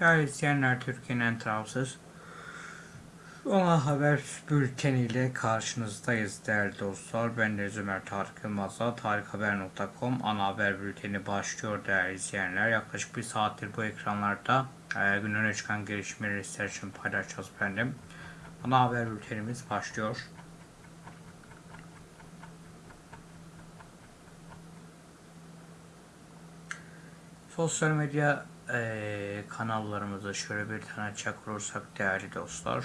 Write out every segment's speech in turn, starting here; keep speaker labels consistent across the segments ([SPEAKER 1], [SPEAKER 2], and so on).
[SPEAKER 1] Değerli izleyenler Türkiye'nin en tarafsız Ana Haber bülteniyle karşınızdayız değerli dostlar. Ben de Ömer Tarık Yılmaz'la tarikhaber.com ana haber bülteni başlıyor değerli izleyenler. Yaklaşık bir saattir bu ekranlarda e, gün öne çıkan gelişmeleri sizler için paylaşacağız efendim. Ana haber bültenimiz başlıyor. Sosyal medya e, kanallarımızı şöyle bir tane açacak olursak değerli dostlar.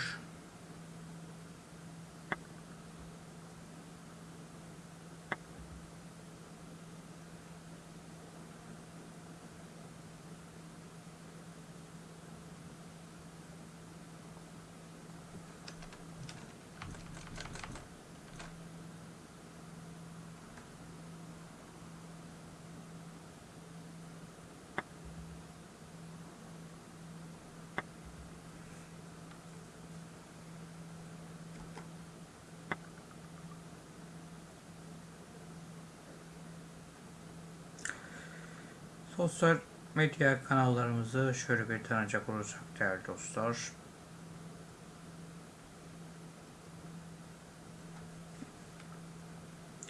[SPEAKER 1] Sosyal medya kanallarımızı şöyle bir tanıyacak olursak değerli dostlar.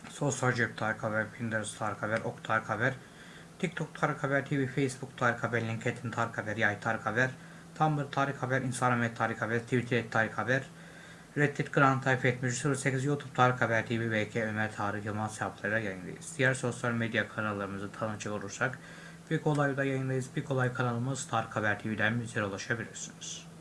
[SPEAKER 1] Sosyal Cep Tarık Haber, Pinterest Tarık Haber, Ok Tarık Haber, TikTok Tarık Haber TV, Facebook Tarık Haber, LinkedIn Tarık Haber, Yay Tarık Haber, Tumblr Tarık Haber, Instagram et Tarık Haber, Twitter Tarık Haber, Reddit Grand Type 78 YouTube Tarık Haber TV, BK Ömer Tarık Yılmaz hesaplarıyla yayındayız. Diğer sosyal medya kanallarımızı tanıcak olursak, bir kolayda yayındayız. Bir kolay kanalımız Tarık Haber TV'den bizlere ulaşabilirsiniz.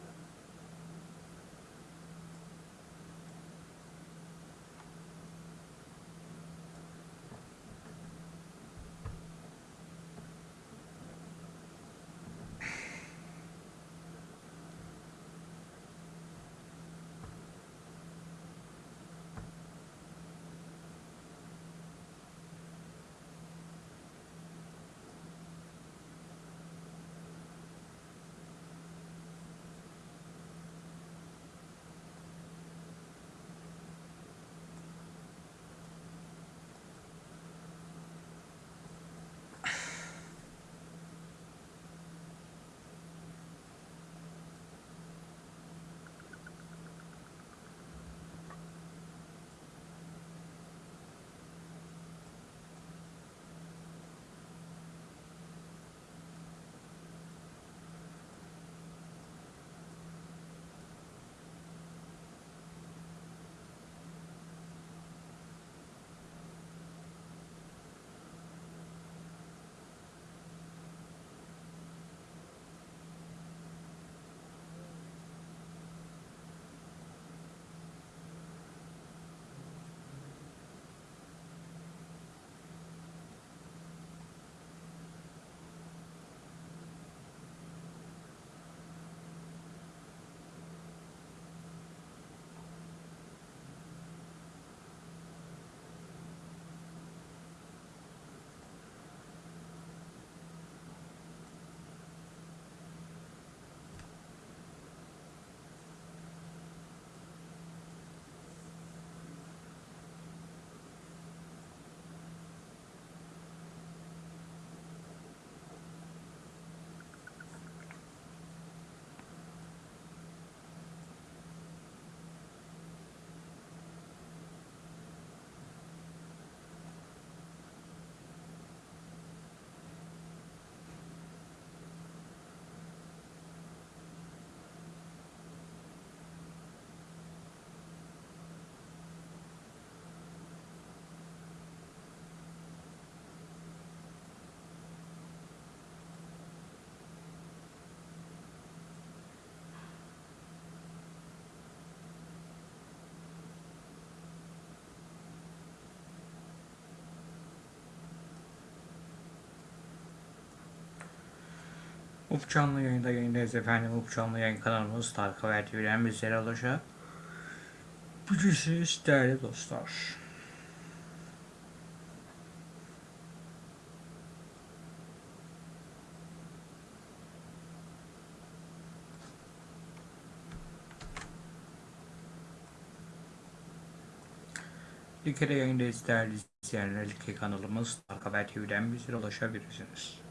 [SPEAKER 1] Up canlı yayında yayındayız efendim. Canlı yayın kanalımız Tarık Haber TV'den bizlere ulaşabilirsiniz değerli dostlar. Like'de yayındayız değerli izleyenler. Like kanalımız Tarık Haber TV'den bizlere ulaşabilirsiniz.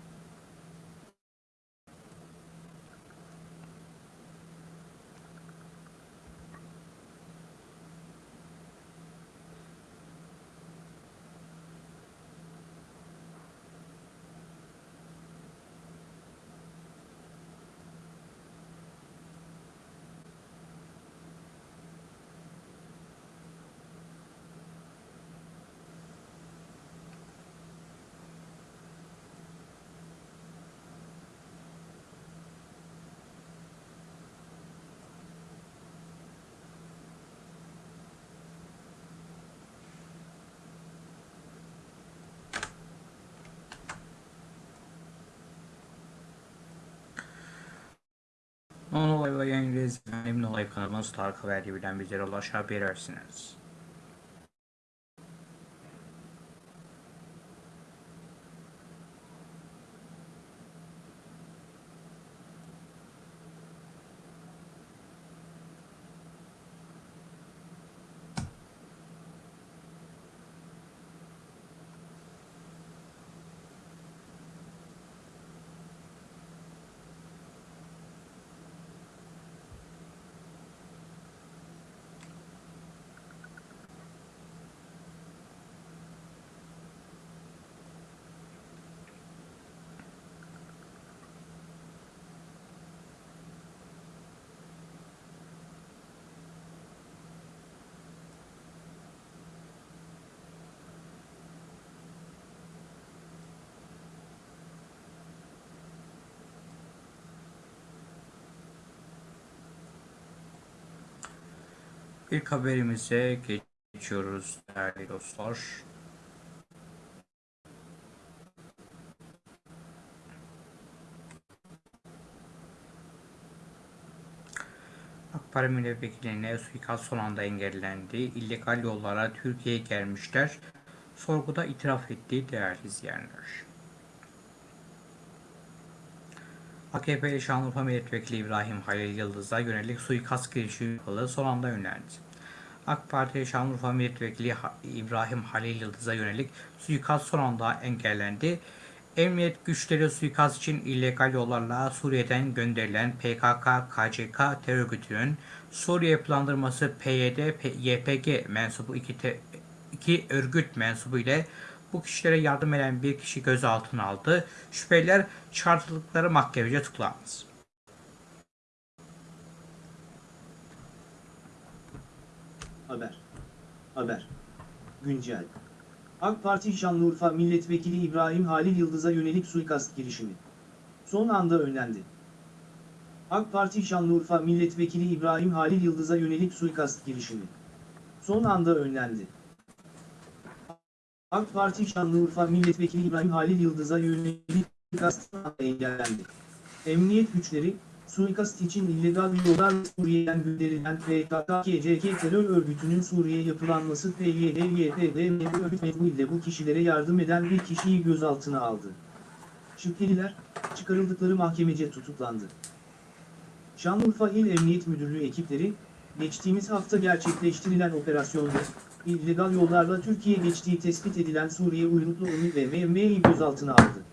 [SPEAKER 1] Onun olay ve yayınlayız. Benim olay kanalımız Tarık Haber TV'den bizlere ulaşabilirsiniz. İlk haberimize geçiyoruz değerli dostlar. AK Parti milletvekiline suikast son anda engellendi. İllegal yollara Türkiye'ye gelmişler. Sorguda itiraf etti değerli izleyenler. AKP Şanlıurfa Milletvekili İbrahim Halil Yıldız'a yönelik suikast girişimi yapıldığı son anda önlendi. AK Parti Şanlıurfa Milletvekili İbrahim Halil Yıldız'a yönelik suikast son anda engellendi. Emniyet güçleri suikast için illegal yollarla Suriye'den gönderilen PKK-KCK terör örgütünün Suriye yapılandırması PYD, YPG mensubu iki, iki örgüt mensubu ile bu kişilere yardım eden bir kişi gözaltına aldı. Şüpheliler çarptırdıkları mahkemece tutuklandı.
[SPEAKER 2] Haber. Haber. Güncel. AK Parti Şanlıurfa Milletvekili İbrahim Halil Yıldız'a yönelik suikast girişimi. Son anda önlendi. AK Parti Şanlıurfa Milletvekili İbrahim Halil Yıldız'a yönelik suikast girişimi. Son anda önlendi. AK Parti Şanlıurfa Milletvekili İbrahim Halil Yıldız'a yönelik suikast engellendi. Emniyet güçleri, suikast için illegal yollarla Suriye'den gönderilen PKK-KCK terör örgütünün Suriye yapılanması PYD-YPG örgüt metniyle bu kişilere yardım eden bir kişiyi gözaltına aldı. Şüpheliler, çıkarıldıkları mahkemece tutuklandı. Şanlıurfa İl Emniyet Müdürlüğü ekipleri, geçtiğimiz hafta gerçekleştirilen operasyonda, illegal yollarla Türkiye geçtiği tespit edilen Suriye uyruklu ONU ve MM'yi gözaltına aldı.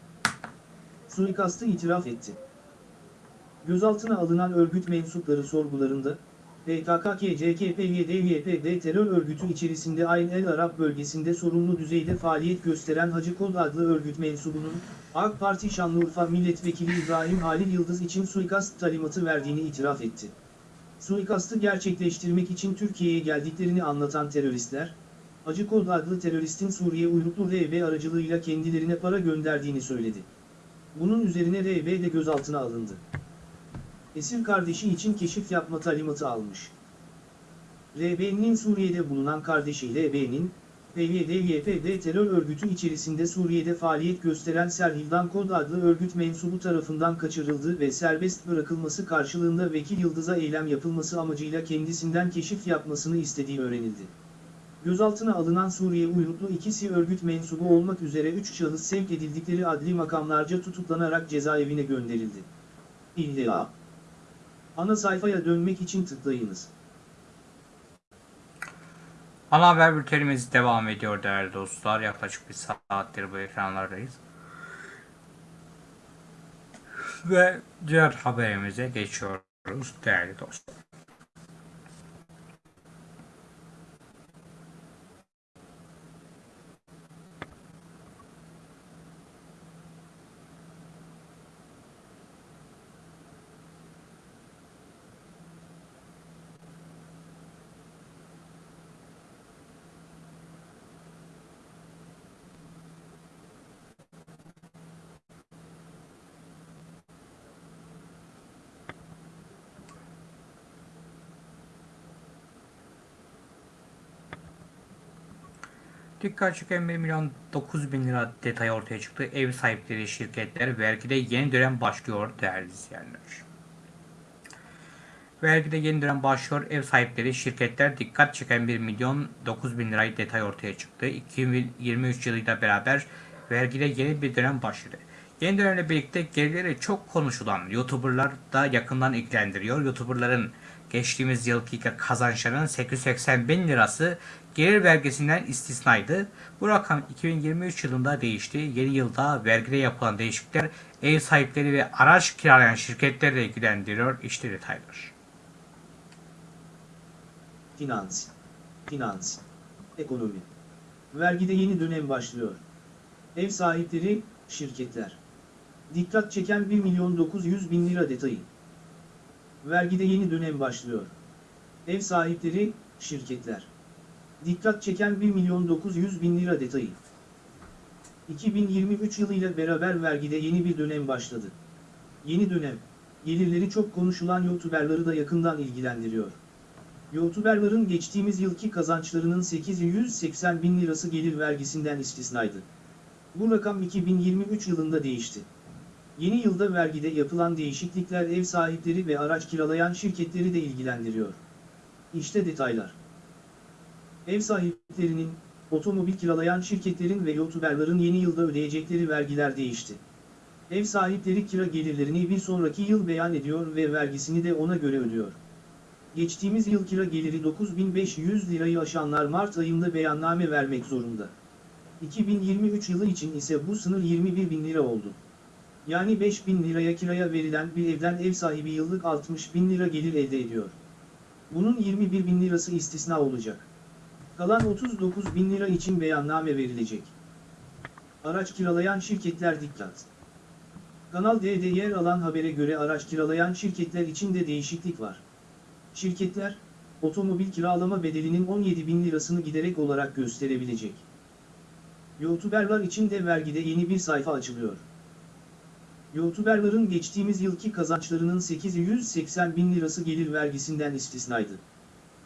[SPEAKER 2] Suikastı itiraf etti. Gözaltına alınan örgüt mensupları sorgularında, PKK-KCK-PYD-YPG terör örgütü içerisinde Ayn el Arap bölgesinde sorumlu düzeyde faaliyet gösteren Hacı Kod adlı örgüt mensubunun, AK Parti Şanlıurfa Milletvekili İbrahim Halil Yıldız için suikast talimatı verdiğini itiraf etti. Suikastı gerçekleştirmek için Türkiye'ye geldiklerini anlatan teröristler, Hacı Kod adlı teröristin Suriye uyruklu RB aracılığıyla kendilerine para gönderdiğini söyledi. Bunun üzerine RB de gözaltına alındı. Esir kardeşi için keşif yapma talimatı almış. RB'nin Suriye'de bulunan kardeşi LB'nin, PYD-YPG terör örgütü içerisinde Suriye'de faaliyet gösteren Serhildan Kod adlı örgüt mensubu tarafından kaçırıldı ve serbest bırakılması karşılığında Vekil Yıldız'a eylem yapılması amacıyla kendisinden keşif yapmasını istediği öğrenildi. Gözaltına alınan Suriye uyruklu ikisi örgüt mensubu olmak üzere 3 şahıs sevk edildikleri adli makamlarca tutuklanarak cezaevine gönderildi. İlla. Ana sayfaya dönmek için tıklayınız.
[SPEAKER 1] Ana haber bültenimiz devam ediyor değerli dostlar. Yaklaşık bir saattir bu ekranlardayız. Ve diğer haberimize geçiyoruz değerli dostlar. Dikkat çeken 1 milyon 9 bin lira detay ortaya çıktı. Ev sahipleri şirketler vergide yeni dönem başlıyor değerli izleyenler. Vergide yeni dönem başlıyor. Ev sahipleri, şirketler dikkat çeken 1 milyon 9 bin lirayı detay ortaya çıktı. 2023 yılıyla beraber vergide yeni bir dönem başladı. Yeni dönemle birlikte gelirleri çok konuşulan YouTuber'lar da yakından ilgilendiriyor. YouTuber'ların geçtiğimiz yılki kazançlarının 880 bin lirası gelir vergisinden istisnaydı. Bu rakam 2023 yılında değişti. Yeni yılda vergide yapılan değişiklikler ev sahipleri ve araç kiralayan şirketleri de ilgilendiriyor. İşte detaylar.
[SPEAKER 2] Finans. Finans. Ekonomi. Vergide yeni dönem başlıyor. Ev sahipleri, şirketler. Dikkat çeken 1 milyon 900 bin lira detayı. Vergide yeni dönem başlıyor. Ev sahipleri, şirketler. Dikkat çeken 1 milyon 900 bin lira detayı. 2023 yılıyla beraber vergide yeni bir dönem başladı. Yeni dönem, gelirleri çok konuşulan YouTuber'ları da yakından ilgilendiriyor. YouTuber'ların geçtiğimiz yılki kazançlarının 880 bin lirası gelir vergisinden istisnaydı. Bu rakam 2023 yılında değişti. Yeni yılda vergide yapılan değişiklikler ev sahipleri ve araç kiralayan şirketleri de ilgilendiriyor. İşte detaylar. Ev sahiplerinin, otomobil kiralayan şirketlerin ve YouTuber'ların yeni yılda ödeyecekleri vergiler değişti. Ev sahipleri kira gelirlerini bir sonraki yıl beyan ediyor ve vergisini de ona göre ödüyor. Geçtiğimiz yıl kira geliri 9500 lirayı aşanlar Mart ayında beyanname vermek zorunda. 2023 yılı için ise bu sınır 21 bin lira oldu. Yani 5 bin liraya kiraya verilen bir evden ev sahibi yıllık 60 bin lira gelir elde ediyor. Bunun 21 bin lirası istisna olacak. Kalan 39 bin lira için beyanname verilecek. Araç kiralayan şirketler dikkat. Kanal D'de yer alan habere göre araç kiralayan şirketler için de değişiklik var. Şirketler, otomobil kiralama bedelinin 17 bin lirasını giderek olarak gösterebilecek. YouTuberlar için de vergide yeni bir sayfa açılıyor. YouTuberların geçtiğimiz yılki kazançlarının 880 bin lirası gelir vergisinden istisnaydı.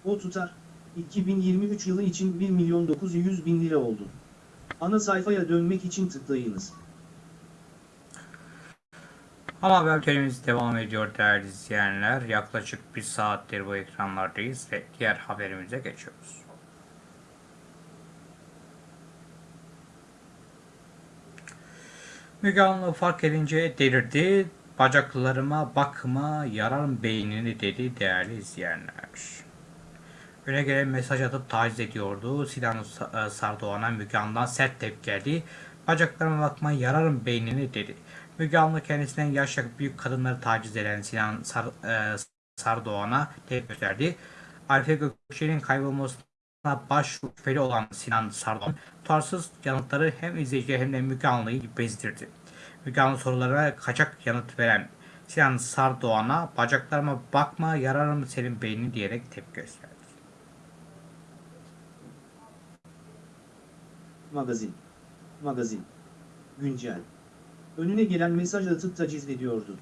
[SPEAKER 2] O tutar, 2023 yılı için 1 milyon 900 bin lira oldu. Ana sayfaya dönmek için tıklayınız.
[SPEAKER 1] Ama haber bültenimiz devam ediyor değerli izleyenler. Yaklaşık bir saattir bu ekranlardayız ve diğer haberimize geçiyoruz. Müge Anlı fark edince delirdi. Bacaklarıma bakma yararım beynini dedi değerli izleyenler. Öne gelen mesaj atıp taciz ediyordu. Sinan e, Sardoğan'a Müge Anlı'dan sert tepki geldi. Bacaklarıma bakma yararım beynini dedi. Müge Anlı kendisinden yaşça büyük kadınları taciz eden Sinan Sar, e, Sardoğan'a tepki gösterdi. Arife Gökçe'nin kaybolmasına baş şüpheli olan Sinan Sardoğan, tutarsız yanıtları hem izleyiciye hem de Müge Anlı'yı bezdirdi. Müge Anlı sorulara kaçak yanıt veren Sinan Sardoğan'a bacaklarıma bakma yararım senin beynini diyerek tepki gösterdi.
[SPEAKER 2] Magazin. Magazin. Güncel. Önüne gelen mesaj atıp taciz ediyordu.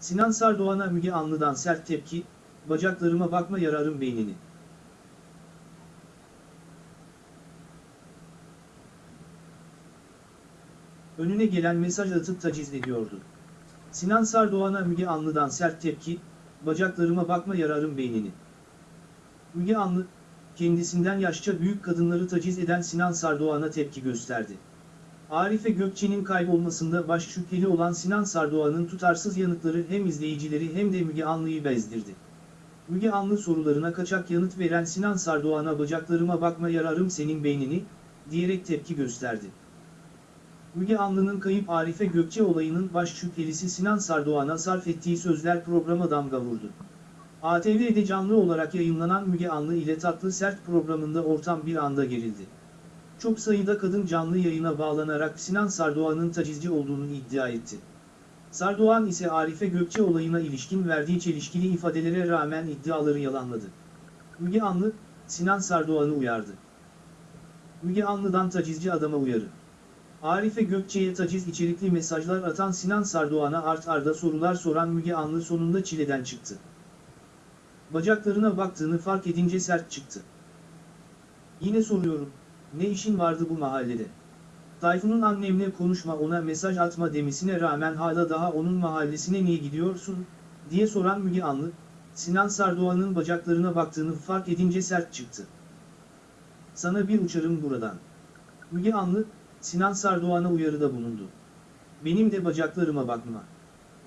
[SPEAKER 2] Sinan Sardoğan'a Müge Anlı'dan sert tepki, bacaklarıma bakma yararım beynini. Önüne gelen mesaj atıp taciz ediyordu. Sinan Sardoğan'a Müge Anlı'dan sert tepki, bacaklarıma bakma yararım beynini. Müge Anlı, kendisinden yaşça büyük kadınları taciz eden Sinan Sardoğan'a tepki gösterdi. Arife Gökçe'nin kaybolmasında baş şüpheli olan Sinan Sardoğan'ın tutarsız yanıtları hem izleyicileri hem de Müge Anlı'yı bezdirdi. Müge Anlı sorularına kaçak yanıt veren Sinan Sardoğan'a bacaklarıma bakma yararım senin beynini, diyerek tepki gösterdi. Müge Anlı'nın kayıp Arife Gökçe olayının baş şüphelisi Sinan Sardoğan'a sarf ettiği sözler programa damga vurdu. ATV'de canlı olarak yayınlanan Müge Anlı ile Tatlı Sert programında ortam bir anda gerildi. Çok sayıda kadın canlı yayına bağlanarak Sinan Sardoğan'ın tacizci olduğunu iddia etti. Sardoğan ise Arife Gökçe olayına ilişkin verdiği çelişkili ifadelere rağmen iddiaları yalanladı. Müge Anlı, Sinan Sardoğan'ı uyardı. Müge Anlı'dan tacizci adama uyarı. Arife Gökçe'ye taciz içerikli mesajlar atan Sinan Sardoğan'a art arda sorular soran Müge Anlı sonunda çileden çıktı. Bacaklarına baktığını fark edince sert çıktı. Yine soruyorum, ne işin vardı bu mahallede? Tayfun'un annemle konuşma ona mesaj atma demesine rağmen hala daha onun mahallesine niye gidiyorsun, diye soran Müge Anlı, Sinan Sardoğan'ın bacaklarına baktığını fark edince sert çıktı. Sana bir uçarım buradan. Müge Anlı, Sinan Sardoğan'a uyarıda bulundu. Benim de bacaklarıma bakma.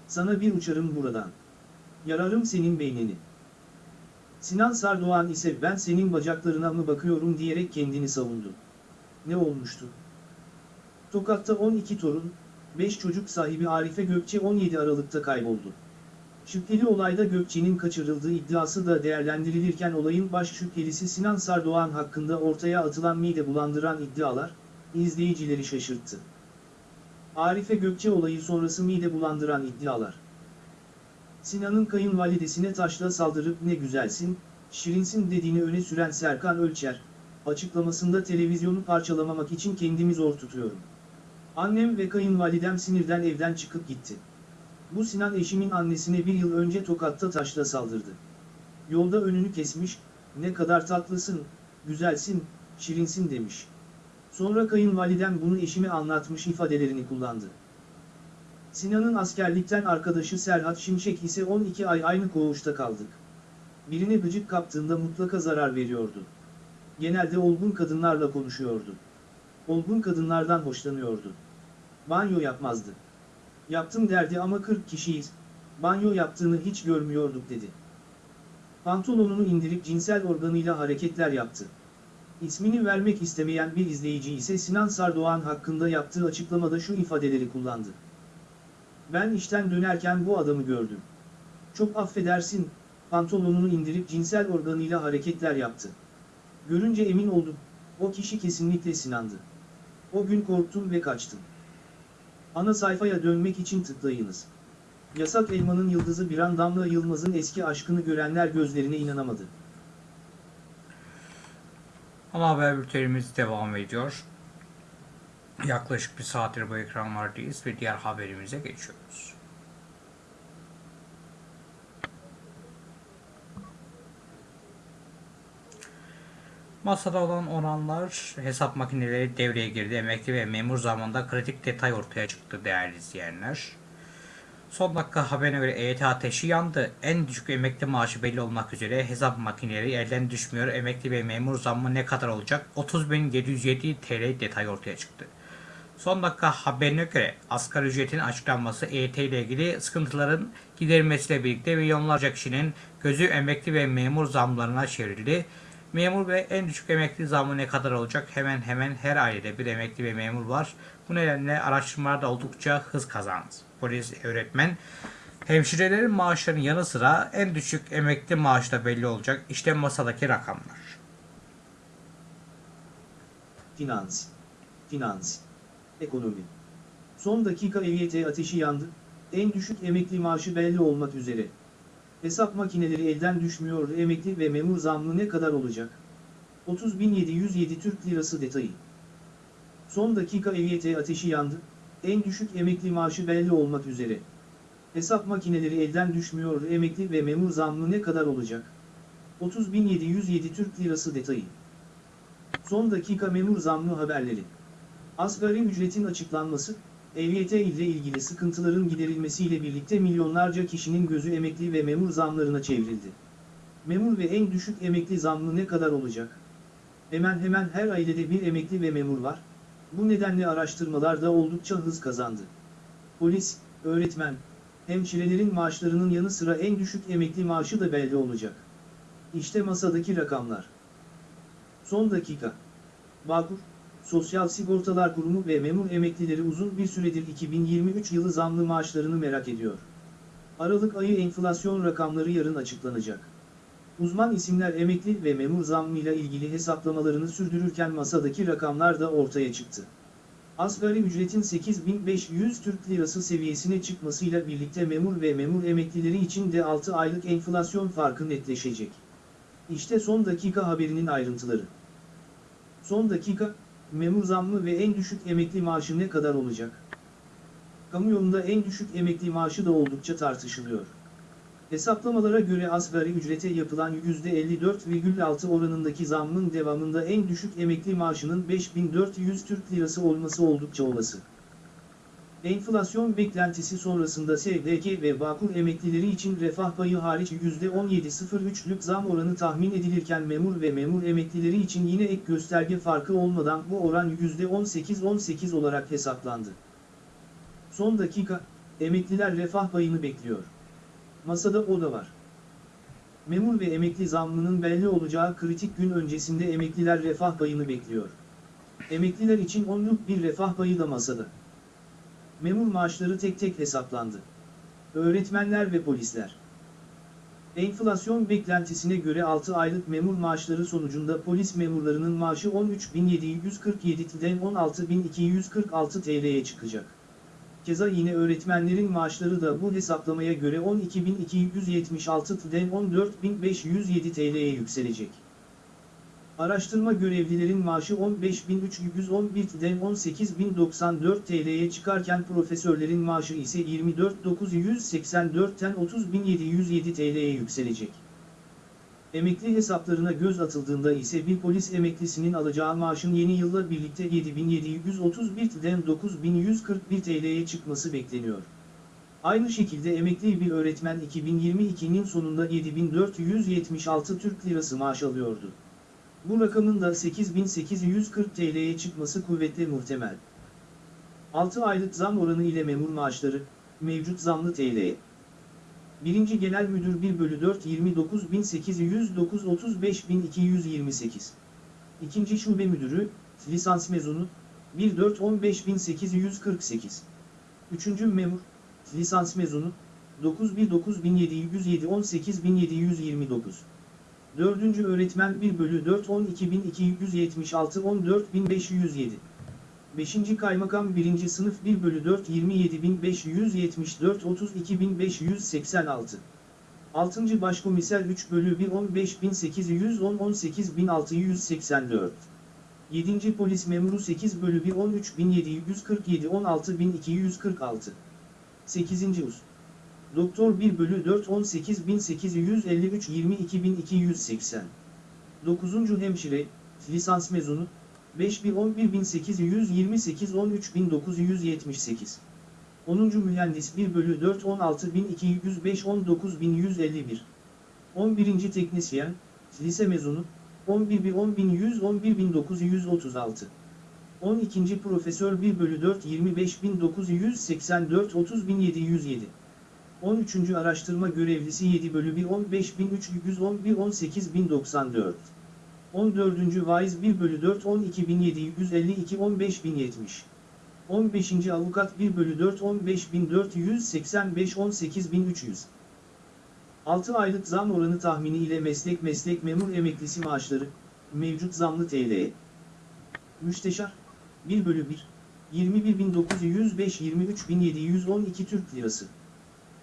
[SPEAKER 2] Sana bir uçarım buradan. Yararım senin beynini. Sinan Sardoğan ise ben senin bacaklarına mı bakıyorum diyerek kendini savundu. Ne olmuştu? Tokat'ta 12 torun, 5 çocuk sahibi Arife Gökçe 17 Aralık'ta kayboldu. Şüpheli olayda Gökçe'nin kaçırıldığı iddiası da değerlendirilirken olayın baş şüphelisi Sinan Sardoğan hakkında ortaya atılan mide bulandıran iddialar, izleyicileri şaşırttı. Arife Gökçe olayı sonrası mide bulandıran iddialar. Sinan'ın kayınvalidesine taşla saldırıp ne güzelsin, şirinsin dediğini öne süren Serkan Ölçer, açıklamasında televizyonu parçalamamak için kendimi zor tutuyorum. Annem ve kayınvalidem sinirden evden çıkıp gitti. Bu Sinan eşimin annesine bir yıl önce Tokat'ta taşla saldırdı. Yolda önünü kesmiş, ne kadar tatlısın, güzelsin, şirinsin demiş. Sonra kayınvalidem bunu eşime anlatmış ifadelerini kullandı. Sinan'ın askerlikten arkadaşı Serhat Şimşek ise 12 ay aynı koğuşta kaldık. Birine gıcık kaptığında mutlaka zarar veriyordu. Genelde olgun kadınlarla konuşuyordu. Olgun kadınlardan hoşlanıyordu. Banyo yapmazdı. Yaptım derdi ama 40 kişiyiz, banyo yaptığını hiç görmüyorduk dedi. Pantolonunu indirip cinsel organıyla hareketler yaptı. İsmini vermek istemeyen bir izleyici ise Sinan Sardoğan hakkında yaptığı açıklamada şu ifadeleri kullandı. Ben işten dönerken bu adamı gördüm. Çok affedersin, pantolonunu indirip cinsel organıyla hareketler yaptı. Görünce emin oldum, o kişi kesinlikle Sinan'dı. O gün korktum ve kaçtım. Ana sayfaya dönmek için tıklayınız. Yasak Elman'ın yıldızı bir an Damla Yılmaz'ın eski aşkını görenler gözlerine inanamadı.
[SPEAKER 1] Ana haber bültenimiz devam ediyor. Yaklaşık bir saattir bu ekranlardayız ve diğer haberimize geçiyoruz. Masada olan oranlar hesap makineleri devreye girdi. Emekli ve memur zamanında kritik detay ortaya çıktı değerli izleyenler. Son dakika haberine göre EYT ateşi yandı. En düşük emekli maaşı belli olmak üzere hesap makineleri elden düşmüyor. Emekli ve memur zammı ne kadar olacak? 30.707 TL detay ortaya çıktı. Son dakika haberine göre asgari ücretin açıklanması EYT ile ilgili sıkıntıların giderilmesiyle birlikte milyonlarca kişinin gözü emekli ve memur zamlarına çevrildi. Memur ve en düşük emekli zammı ne kadar olacak? Hemen hemen her ailede bir emekli ve memur var. Bu nedenle araştırmalar da oldukça hız kazandı. Polis, öğretmen, hemşirelerin maaşlarının yanı sıra en düşük emekli maaşı da belli olacak. İşte masadaki rakamlar.
[SPEAKER 2] Finans. Finans. Ekonomi. Son dakika EYT ateşi yandı, en düşük emekli maaşı belli olmak üzere. Hesap makineleri elden düşmüyor emekli ve memur zammı ne kadar olacak? 30.707 Türk Lirası detayı. Son dakika EYT ateşi yandı, en düşük emekli maaşı belli olmak üzere. Hesap makineleri elden düşmüyor emekli ve memur zammı ne kadar olacak? 30.707 Türk Lirası detayı. Son dakika memur zammı haberleri. Asgari ücretin açıklanması, EYT ile ilgili sıkıntıların giderilmesiyle birlikte milyonlarca kişinin gözü emekli ve memur zamlarına çevrildi. Memur ve en düşük emekli zammı ne kadar olacak? Hemen hemen her ailede bir emekli ve memur var. Bu nedenle araştırmalar da oldukça hız kazandı. Polis, öğretmen, hemşirelerin maaşlarının yanı sıra en düşük emekli maaşı da belli olacak. İşte masadaki rakamlar. Son dakika. Bağkur, Sosyal Sigortalar Kurumu ve memur emeklileri uzun bir süredir 2023 yılı zamlı maaşlarını merak ediyor. Aralık ayı enflasyon rakamları yarın açıklanacak. Uzman isimler emekli ve memur zammıyla ilgili hesaplamalarını sürdürürken masadaki rakamlar da ortaya çıktı. Asgari ücretin 8500 Türk Lirası seviyesine çıkmasıyla birlikte memur ve memur emeklileri için de 6 aylık enflasyon farkı netleşecek. İşte son dakika haberinin ayrıntıları. Son dakika, memur zammı ve en düşük emekli maaşı ne kadar olacak? Kamuoyunda en düşük emekli maaşı da oldukça tartışılıyor. Hesaplamalara göre asgari ücrete yapılan %54,6 oranındaki zammın devamında en düşük emekli maaşının 5400 Türk Lirası olması oldukça olası. Enflasyon beklentisi sonrasında SDK ve Bağkur emeklileri için refah payı hariç %17.03'lük zam oranı tahmin edilirken memur ve memur emeklileri için yine ek gösterge farkı olmadan bu oran %18-18 olarak hesaplandı. Son dakika, emekliler refah payını bekliyor. Masada o da var. Memur ve emekli zammının belli olacağı kritik gün öncesinde emekliler refah payını bekliyor. Emekliler için onluk bir refah payı da masada. Memur maaşları tek tek hesaplandı. Öğretmenler ve polisler. Enflasyon beklentisine göre 6 aylık memur maaşları sonucunda polis memurlarının maaşı 13.747'den 16.246 TL'ye çıkacak. Keza yine öğretmenlerin maaşları da bu hesaplamaya göre 12.276'den 14.507 TL'ye yükselecek. Araştırma görevlilerin maaşı 15.311'den 18.094 TL'ye çıkarken profesörlerin maaşı ise 24.984'ten 30.707 TL'ye yükselecek. Emekli hesaplarına göz atıldığında ise bir polis emeklisinin alacağı maaşın yeni yılla birlikte 7.731'den 9.141 TL'ye çıkması bekleniyor. Aynı şekilde emekli bir öğretmen 2022'nin sonunda 7.476 Türk Lirası maaş alıyordu. Bu rakamın da 8.840 TL'ye çıkması kuvvetle muhtemel. 6 aylık zam oranı ile memur maaşları, mevcut zamlı TL'ye. 1. Genel Müdür 1 bölü 4 29.809 35.228. 2. Şube Müdürü, lisans mezunu, 1 4 15.848. 3. Memur, lisans mezunu, 9 1 9707 18.729. 4. Öğretmen 1 bölü 4 12.276 14.507. 5. Kaymakam 1. Sınıf 1 bölü 4 27.574 32.586. 6. Başkomiser 3 bölü 1 15.810 18.684. 7. Polis Memuru 8 bölü 1 13.747 16.246. 8. Us. Doktor 1 bölü 4 18.853 22.280. 9. Hemşire, lisans mezunu, 5 bin 11.828 13.978. 10. Mühendis 1 bölü 4 16.205 19.151. 11. Teknisyen, lise mezunu, 11 bin 10.100 11.936. 12. Profesör 1 bölü 4 25.984 30.707. 13. Araştırma Görevlisi 7 bölü 1 15.311 18.094. 14. Vaiz 1 bölü 4 12.752 15.070. 15. Avukat 1 bölü 4 15.485 18.300. 6 aylık zam oranı tahmini ile meslek meslek memur emeklisi maaşları, mevcut zamlı TL. Müsteşar, 1 bölü 1, 21.905 23.712 Türk Lirası.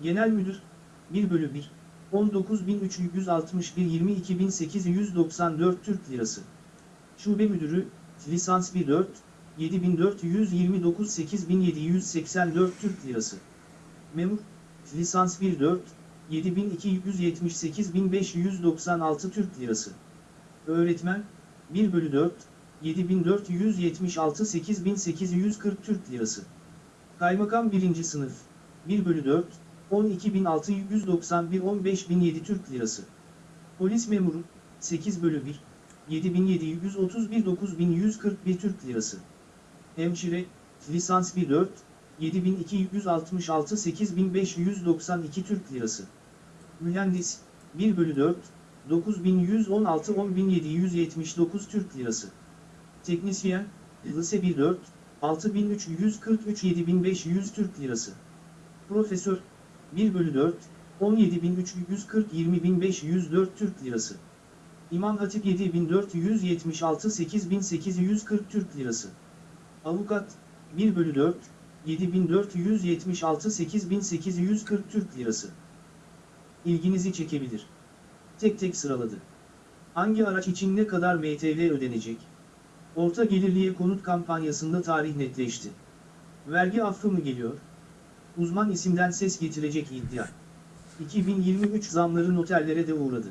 [SPEAKER 2] Genel Müdür, 1 bölü 1, 19.361 22.894 Türk Lirası. Şube Müdürü, Lisans 1-4, 7429 8784 Türk Lirası. Memur, Lisans 1-4, 7278 1596 Türk Lirası. Öğretmen, 1 bölü 4, 7476 8840 Türk Lirası. Kaymakam 1. Sınıf, 1 bölü 4, 12.691 15.007 Türk Lirası. Polis memuru, 8 bölü 1, 7731 9141 Türk Lirası. Hemşire, lisans 1 4, 7266 8592 Türk Lirası. Mühendis, 1 bölü 4, 9116 10779 Türk Lirası. Teknisyen, lise 1 4, 6343 7500 Türk Lirası. Profesör, 1 bölü 4, 17.340 20.504 Türk Lirası. İmam Hatip 7476 8840 Türk Lirası. Avukat, 1 bölü 4, 7476 8840 Türk Lirası. İlginizi çekebilir. Tek tek sıraladı. Hangi araç için ne kadar MTV ödenecek? Orta gelirliye konut kampanyasında tarih netleşti. Vergi affı mı geliyor? Uzman isimden ses getirecek iddia. 2023 zamları noterlere de uğradı.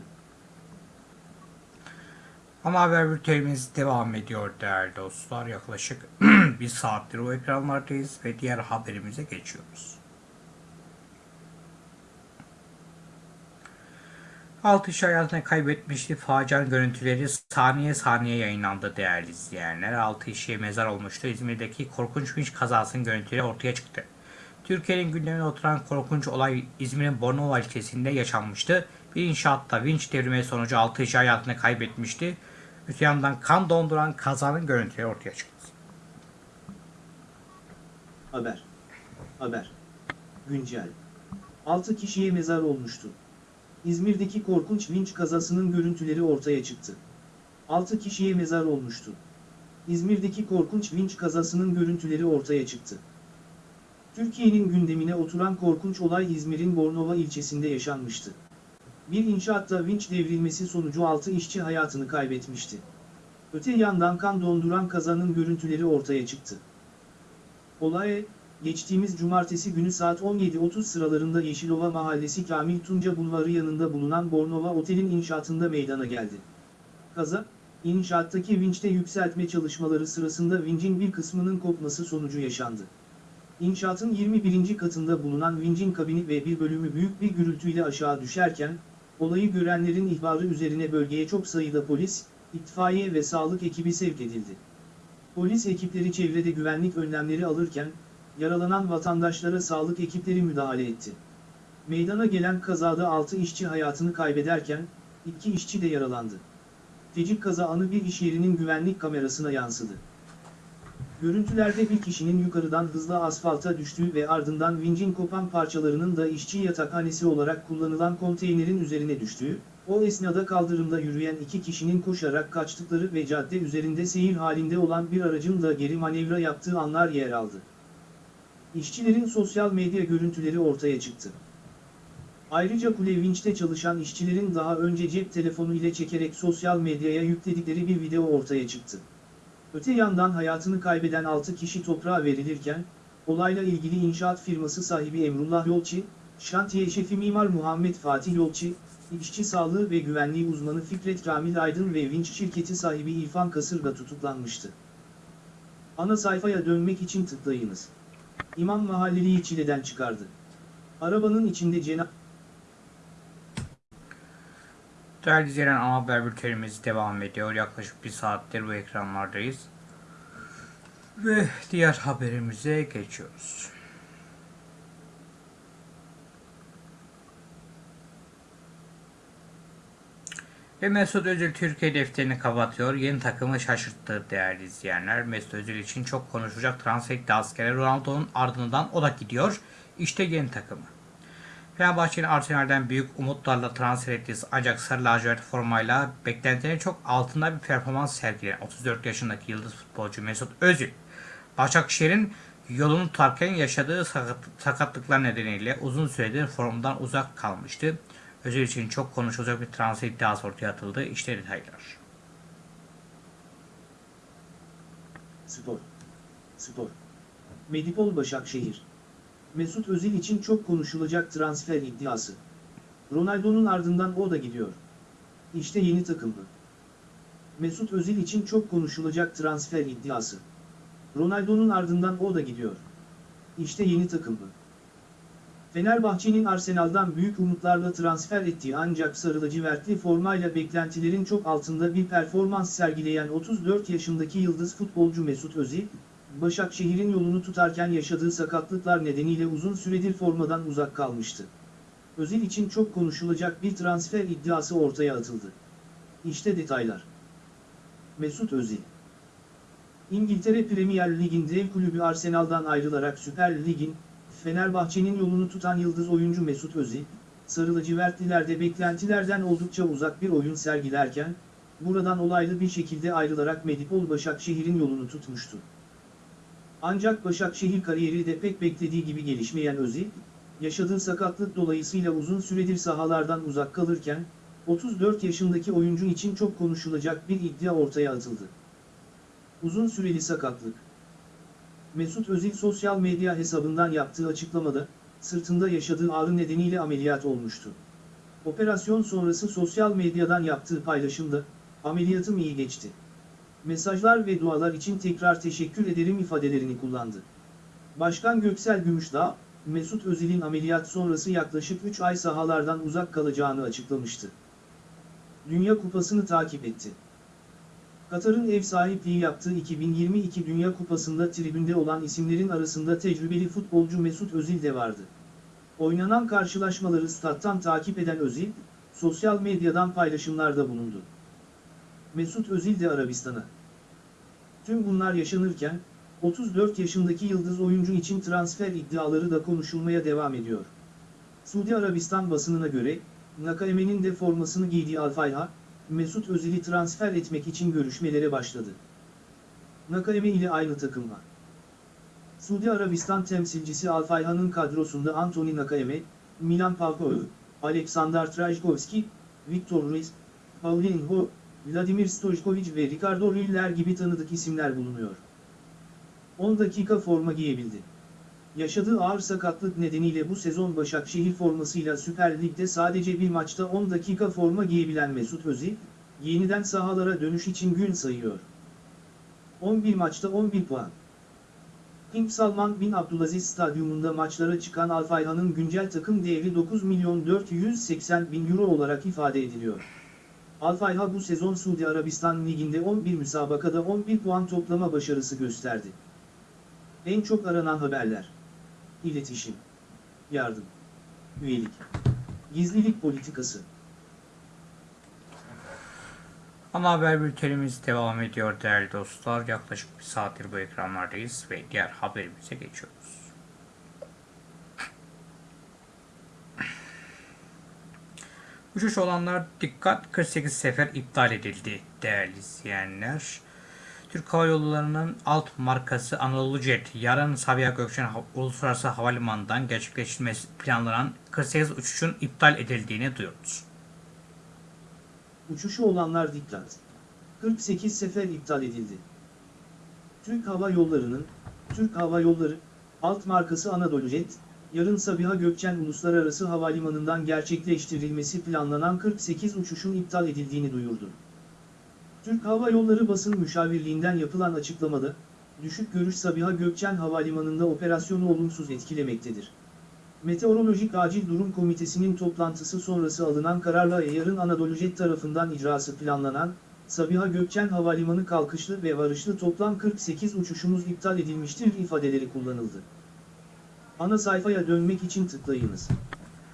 [SPEAKER 1] Ama haber bültenimiz devam ediyor değerli dostlar. Yaklaşık bir saattir o ekranlardayız ve diğer haberimize geçiyoruz. Altı kişi hayatını kaybetmişti. Facianın görüntüleri saniye saniye yayınlandı değerli izleyenler. Altı kişiye mezar olmuştu. İzmir'deki korkunç vinç kazasının görüntüleri ortaya çıktı. Türkiye'nin gündemine oturan korkunç olay İzmir'in Bornova ilçesinde yaşanmıştı. Bir inşaatta vinç devrimi sonucu 6 kişi hayatını kaybetmişti. Öte yandan kan donduran kazanın görüntüleri ortaya çıktı.
[SPEAKER 2] Haber. Haber. Güncel. 6 kişiye mezar olmuştu. İzmir'deki korkunç vinç kazasının görüntüleri ortaya çıktı. 6 kişiye mezar olmuştu. İzmir'deki korkunç vinç kazasının görüntüleri ortaya çıktı. Türkiye'nin gündemine oturan korkunç olay İzmir'in Bornova ilçesinde yaşanmıştı. Bir inşaatta vinç devrilmesi sonucu 6 işçi hayatını kaybetmişti. Öte yandan kan donduran kazanın görüntüleri ortaya çıktı. Olay, geçtiğimiz cumartesi günü saat 17.30 sıralarında Yeşilova Mahallesi Kamil Tunca Bulvarı yanında bulunan Bornova Otel'in inşaatında meydana geldi. Kaza, inşaattaki vinçte yükseltme çalışmaları sırasında vincin bir kısmının kopması sonucu yaşandı. İnşaatın 21. katında bulunan vincin kabini ve bir bölümü büyük bir gürültüyle aşağı düşerken, olayı görenlerin ihbarı üzerine bölgeye çok sayıda polis, itfaiye ve sağlık ekibi sevk edildi. Polis ekipleri çevrede güvenlik önlemleri alırken, yaralanan vatandaşlara sağlık ekipleri müdahale etti. Meydana gelen kazada 6 işçi hayatını kaybederken, 2 işçi de yaralandı. Fecik kaza anı bir iş yerinin güvenlik kamerasına yansıdı. Görüntülerde bir kişinin yukarıdan hızla asfalta düştüğü ve ardından vincin kopan parçalarının da işçi yatakhanesi olarak kullanılan konteynerin üzerine düştüğü, o esnada kaldırımda yürüyen iki kişinin koşarak kaçtıkları ve cadde üzerinde seyir halinde olan bir aracın da geri manevra yaptığı anlar yer aldı. İşçilerin sosyal medya görüntüleri ortaya çıktı. Ayrıca kule vinçte çalışan işçilerin daha önce cep telefonu ile çekerek sosyal medyaya yükledikleri bir video ortaya çıktı. Öte yandan hayatını kaybeden 6 kişi toprağa verilirken, olayla ilgili inşaat firması sahibi Emrullah Yolçi, şantiye şefi mimar Muhammed Fatih Yolçi, işçi sağlığı ve güvenliği uzmanı Fikret Kamil Aydın ve vinç şirketi sahibi İrfan Kasırga tutuklanmıştı. Ana sayfaya dönmek için tıklayınız. İmam Mahalleli'yi çileden çıkardı. Arabanın içinde cenab
[SPEAKER 1] Değerli izleyen ana haber bültenimiz devam ediyor. Yaklaşık bir saattir bu ekranlardayız. Ve diğer haberimize geçiyoruz. Ve Mesut Özil Türkiye defterini kapatıyor. Yeni takımı şaşırttı değerli izleyenler. Mesut Özil için çok konuşulacak transfer iddiası Ronaldo'nun ardından o da gidiyor. İşte yeni takımı. Fenerbahçe'nin Arsenal'den büyük umutlarla transfer ettiği ancak sarı lacivert formayla beklentilerin çok altında bir performans sergileyen 34 yaşındaki yıldız futbolcu Mesut Özil, Başakşehir'in yolunu tutarken yaşadığı sakat- sakatlıklar nedeniyle uzun süredir formdan uzak kalmıştı. Özil için çok konuşulacak bir transfer iddiası ortaya atıldı. İşte detaylar.
[SPEAKER 2] Spor. Spor. Medipol Başakşehir. Mesut Özil için çok konuşulacak transfer iddiası. Ronaldo'nun ardından o da gidiyor. İşte yeni takımı. Mesut Özil için çok konuşulacak transfer iddiası. Ronaldo'nun ardından o da gidiyor. İşte yeni takımı. Fenerbahçe'nin Arsenal'dan büyük umutlarla transfer ettiği ancak sarı lacivertli formayla beklentilerin çok altında bir performans sergileyen 34 yaşındaki yıldız futbolcu Mesut Özil, Başakşehir'in yolunu tutarken yaşadığı sakatlıklar nedeniyle uzun süredir formadan uzak kalmıştı. Özil için çok konuşulacak bir transfer iddiası ortaya atıldı. İşte detaylar. Mesut Özil İngiltere Premier Lig'in dev kulübü Arsenal'dan ayrılarak Süper Lig'in, Fenerbahçe'nin yolunu tutan yıldız oyuncu Mesut Özil, Sarı lacivertlilerde beklentilerden oldukça uzak bir oyun sergilerken, buradan olaylı bir şekilde ayrılarak Medipol Başakşehir'in yolunu tutmuştu. Ancak Başakşehir kariyeri de pek beklediği gibi gelişmeyen Özil, yaşadığı sakatlık dolayısıyla uzun süredir sahalardan uzak kalırken, 34 yaşındaki oyuncu için çok konuşulacak bir iddia ortaya atıldı. Uzun süreli sakatlık. Mesut Özil sosyal medya hesabından yaptığı açıklamada, sırtında yaşadığı ağrı nedeniyle ameliyat olmuştu. Operasyon sonrası sosyal medyadan yaptığı paylaşımda, ameliyatım iyi geçti. Mesajlar ve dualar için tekrar teşekkür ederim ifadelerini kullandı. Başkan Göksel Gümüşdağ, Mesut Özil'in ameliyat sonrası yaklaşık 3 ay sahalardan uzak kalacağını açıklamıştı. Dünya Kupası'nı takip etti. Katar'ın ev sahipliği yaptığı 2022 Dünya Kupası'nda tribünde olan isimlerin arasında tecrübeli futbolcu Mesut Özil de vardı. Oynanan karşılaşmaları stat'tan takip eden Özil, sosyal medyadan paylaşımlarda bulundu. Mesut Özil de Arabistan'a. Tüm bunlar yaşanırken, 34 yaşındaki yıldız oyuncu için transfer iddiaları da konuşulmaya devam ediyor. Suudi Arabistan basınına göre, Nakaeme'nin de formasını giydiği Al-Fayha, Mesut Özil'i transfer etmek için görüşmelere başladı. Nakaeme ile aynı takımla. Suudi Arabistan temsilcisi Al-Fayha'nın kadrosunda Anthony Nakaeme, Milan Palkoğlu, Aleksandar Trajkovski, Viktor Ruiz, Paulinho, Vladimir Stojkovic ve Ricardo Lüller gibi tanıdık isimler bulunuyor. 10 dakika forma giyebildi. Yaşadığı ağır sakatlık nedeniyle bu sezon Başakşehir formasıyla Süper Lig'de sadece bir maçta 10 dakika forma giyebilen Mesut Özil, yeniden sahalara dönüş için gün sayıyor. 11 maçta 11 puan. King Salman bin Abdülaziz Stadyumunda maçlara çıkan Al-Fayha'nın güncel takım değeri 9 milyon 480 bin euro olarak ifade ediliyor. Al-Fayha bu sezon Suudi Arabistan Ligi'nde 11 müsabakada 11 puan toplama başarısı gösterdi. En çok aranan haberler. İletişim. Yardım. Üyelik. Gizlilik politikası.
[SPEAKER 1] Ana haber bültenimiz devam ediyor değerli dostlar. Yaklaşık bir saattir bu ekranlardayız ve diğer haberimize geçiyoruz. Uçuş olanlar dikkat 48 sefer iptal edildi değerli izleyenler. Türk Hava Yolları'nın alt markası Anadolu Jet yarın Sabiha Gökçen Uluslararası Havalimanı'ndan gerçekleştirilmesi planlanan 48 uçuşun iptal edildiğini duyurdu.
[SPEAKER 2] Uçuşu olanlar dikkat. 48 sefer iptal edildi. Türk Hava Yolları'nın, Türk Hava Yolları, alt markası Anadolu Jet, yarın Sabiha Gökçen Uluslararası Havalimanı'ndan gerçekleştirilmesi planlanan 48 uçuşun iptal edildiğini duyurdu. Türk Hava Yolları basın müşavirliğinden yapılan açıklamada, düşük görüş Sabiha Gökçen Havalimanı'nda operasyonu olumsuz etkilemektedir. Meteorolojik Acil Durum Komitesi'nin toplantısı sonrası alınan kararla yarın Anadolu Jet tarafından icrası planlanan, Sabiha Gökçen Havalimanı kalkışlı ve varışlı toplam 48 uçuşumuz iptal edilmiştir ifadeleri kullanıldı. Ana sayfaya dönmek için tıklayınız.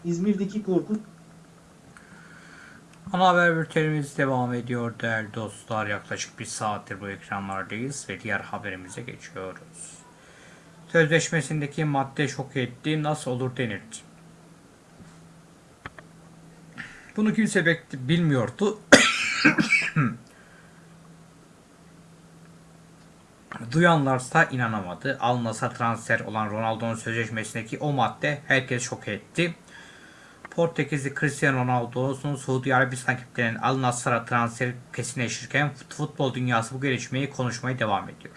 [SPEAKER 2] İzmir'deki Korkut,
[SPEAKER 1] Ana haber bültenimiz devam ediyor değerli dostlar. Yaklaşık bir saattir bu ekranlardayız ve diğer haberimize geçiyoruz. Sözleşmesindeki madde şok etti, nasıl olur denildi. Bunu kimse bilmiyordu. Duyanlarsa inanamadı. Al Nassr transfer olan Ronaldo'nun sözleşmesindeki o madde herkes şok etti. Portekizli Cristiano Ronaldo'nun Suudi Arabistan ekiplerinin Al Nassr'a transferi kesinleşirken fut- futbol dünyası bu gelişmeyi konuşmaya devam ediyor.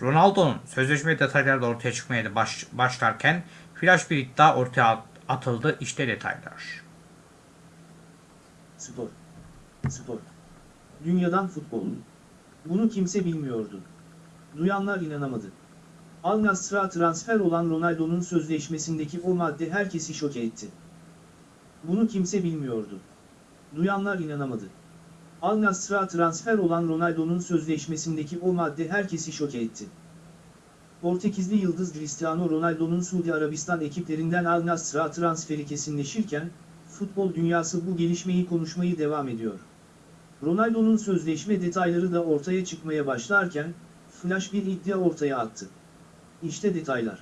[SPEAKER 1] Ronaldo'nun sözleşme detayları da ortaya çıkmaya baş- başlarken flash bir iddia ortaya at- atıldı. İşte detaylar.
[SPEAKER 2] Spor. Spor. Dünyadan futbol. Bunu kimse bilmiyordu. Duyanlar inanamadı. Al Nassr'a transfer olan Ronaldo'nun sözleşmesindeki o madde herkesi şoke etti. Bunu kimse bilmiyordu. Duyanlar inanamadı. Al Nassr'a transfer olan Ronaldo'nun sözleşmesindeki o madde herkesi şoke etti. Portekizli yıldız Cristiano Ronaldo'nun Suudi Arabistan ekiplerinden Al Nassr'a transferi kesinleşirken, futbol dünyası bu gelişmeyi konuşmayı devam ediyor. Ronaldo'nun sözleşme detayları da ortaya çıkmaya başlarken, flash bir iddia ortaya attı. İşte detaylar.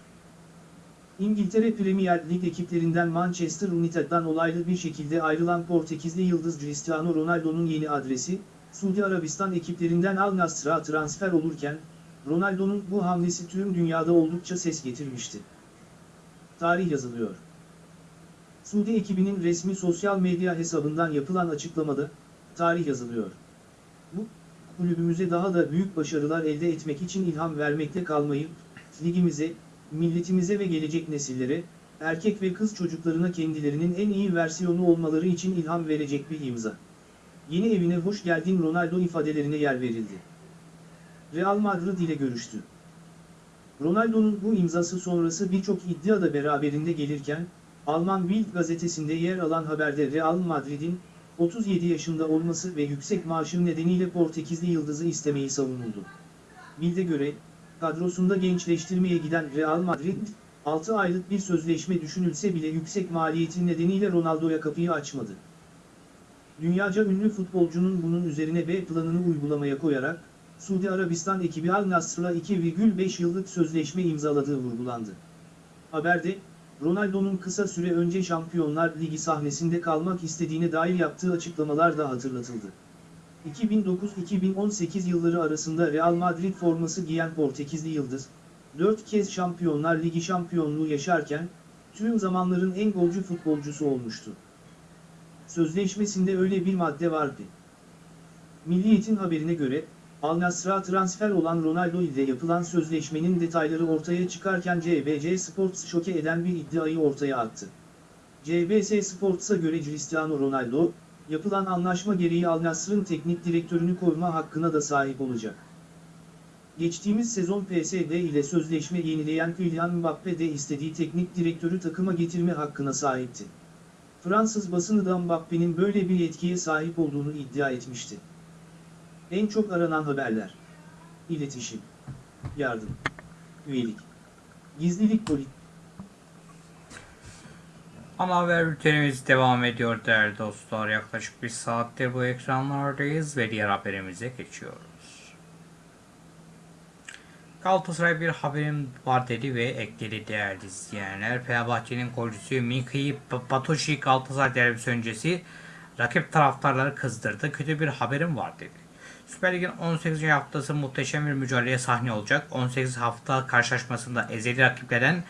[SPEAKER 2] İngiltere Premier Lig ekiplerinden Manchester United'dan olaylı bir şekilde ayrılan Portekizli yıldız Cristiano Ronaldo'nun yeni adresi, Suudi Arabistan ekiplerinden Al Nassr'a transfer olurken, Ronaldo'nun bu hamlesi tüm dünyada oldukça ses getirmişti. Tarih yazılıyor. Suudi ekibinin resmi sosyal medya hesabından yapılan açıklamada, tarih yazılıyor. Bu, kulübümüze daha da büyük başarılar elde etmek için ilham vermekte kalmayıp, ligimize, milletimize ve gelecek nesillere, erkek ve kız çocuklarına kendilerinin en iyi versiyonu olmaları için ilham verecek bir imza. yeni evine hoş geldin Ronaldo ifadelerine yer verildi. Real Madrid ile görüştü. Ronaldo'nun bu imzası sonrası birçok iddia da beraberinde gelirken, Alman Bild gazetesinde yer alan haberde Real Madrid'in 37 yaşında olması ve yüksek maaşı nedeniyle Portekizli yıldızı istemeyi savunuldu. Bild'e göre, kadrosunda gençleştirmeye giden Real Madrid, 6 aylık bir sözleşme düşünülse bile yüksek maliyetin nedeniyle Ronaldo'ya kapıyı açmadı. Dünyaca ünlü futbolcunun bunun üzerine B planını uygulamaya koyarak, Suudi Arabistan ekibi Al Nassr'la 2,5 yıllık sözleşme imzaladığı vurgulandı. Haberde, Ronaldo'nun kısa süre önce Şampiyonlar Ligi sahnesinde kalmak istediğine dair yaptığı açıklamalar da hatırlatıldı. 2009-2018 yılları arasında Real Madrid forması giyen Portekizli Yıldız, 4 kez Şampiyonlar Ligi şampiyonluğu yaşarken, tüm zamanların en golcü futbolcusu olmuştu. Sözleşmesinde öyle bir madde vardı. Milliyet'in haberine göre, Al Nassr'a transfer olan Ronaldo ile yapılan sözleşmenin detayları ortaya çıkarken CBC Sports şoke eden bir iddiayı ortaya attı. CBS Sports'a göre Cristiano Ronaldo, yapılan anlaşma gereği Al Nassr'ın teknik direktörünü koruma hakkına da sahip olacak. Geçtiğimiz sezon PSD ile sözleşme yenileyen Kylian Mbappe de istediği teknik direktörü takıma getirme hakkına sahipti. Fransız basını da Mbappe'nin böyle bir yetkiye sahip olduğunu iddia etmişti. En çok aranan haberler. İletişim. Yardım. Üyelik. Gizlilik politik.
[SPEAKER 1] Ana haber bültenimiz devam ediyor değerli dostlar. Yaklaşık bir saattir bu ekranlardayız ve diğer haberimize geçiyoruz. Galatasaray bir haberim var dedi ve ekledi değerli izleyenler. Fenerbahçe'nin golcüsü Miki Batoshi Galatasaray derbisi öncesi rakip taraftarları kızdırdı. Kötü bir haberim var dedi. Süper Lig'in 18. haftası muhteşem bir mücadeleye sahne olacak. 18 hafta karşılaşmasında ezeli rakiplerden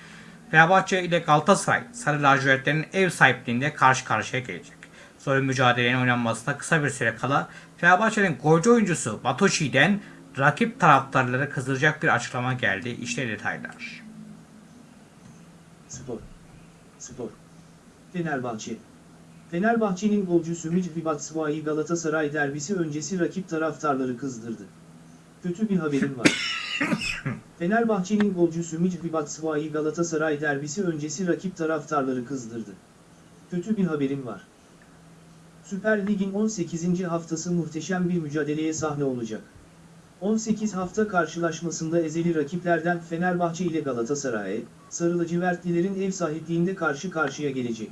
[SPEAKER 1] Fenerbahçe ile Galatasaray Sarı lacivertlerin ev sahipliğinde karşı karşıya gelecek. Zor bir mücadelenin oynanmasına kısa bir süre kala Fenerbahçe'nin golcü oyuncusu Batoshi'den rakip taraftarları kızdıracak bir açıklama geldi. İşte detaylar.
[SPEAKER 2] Spor. Spor. Fenerbahçe. Fenerbahçe'nin golcüsü Micvi Batshuayi Galatasaray derbisi öncesi rakip taraftarları kızdırdı. Kötü bir haberim var. Fenerbahçe'nin golcüsü Micvi Batshuayi Galatasaray derbisi öncesi rakip taraftarları kızdırdı. Kötü bir haberim var. Süper Lig'in 18. haftası muhteşem bir mücadeleye sahne olacak. 18 hafta karşılaşmasında ezeli rakiplerden Fenerbahçe ile Galatasaray, Sarı lacivertlilerin ev sahipliğinde karşı karşıya gelecek.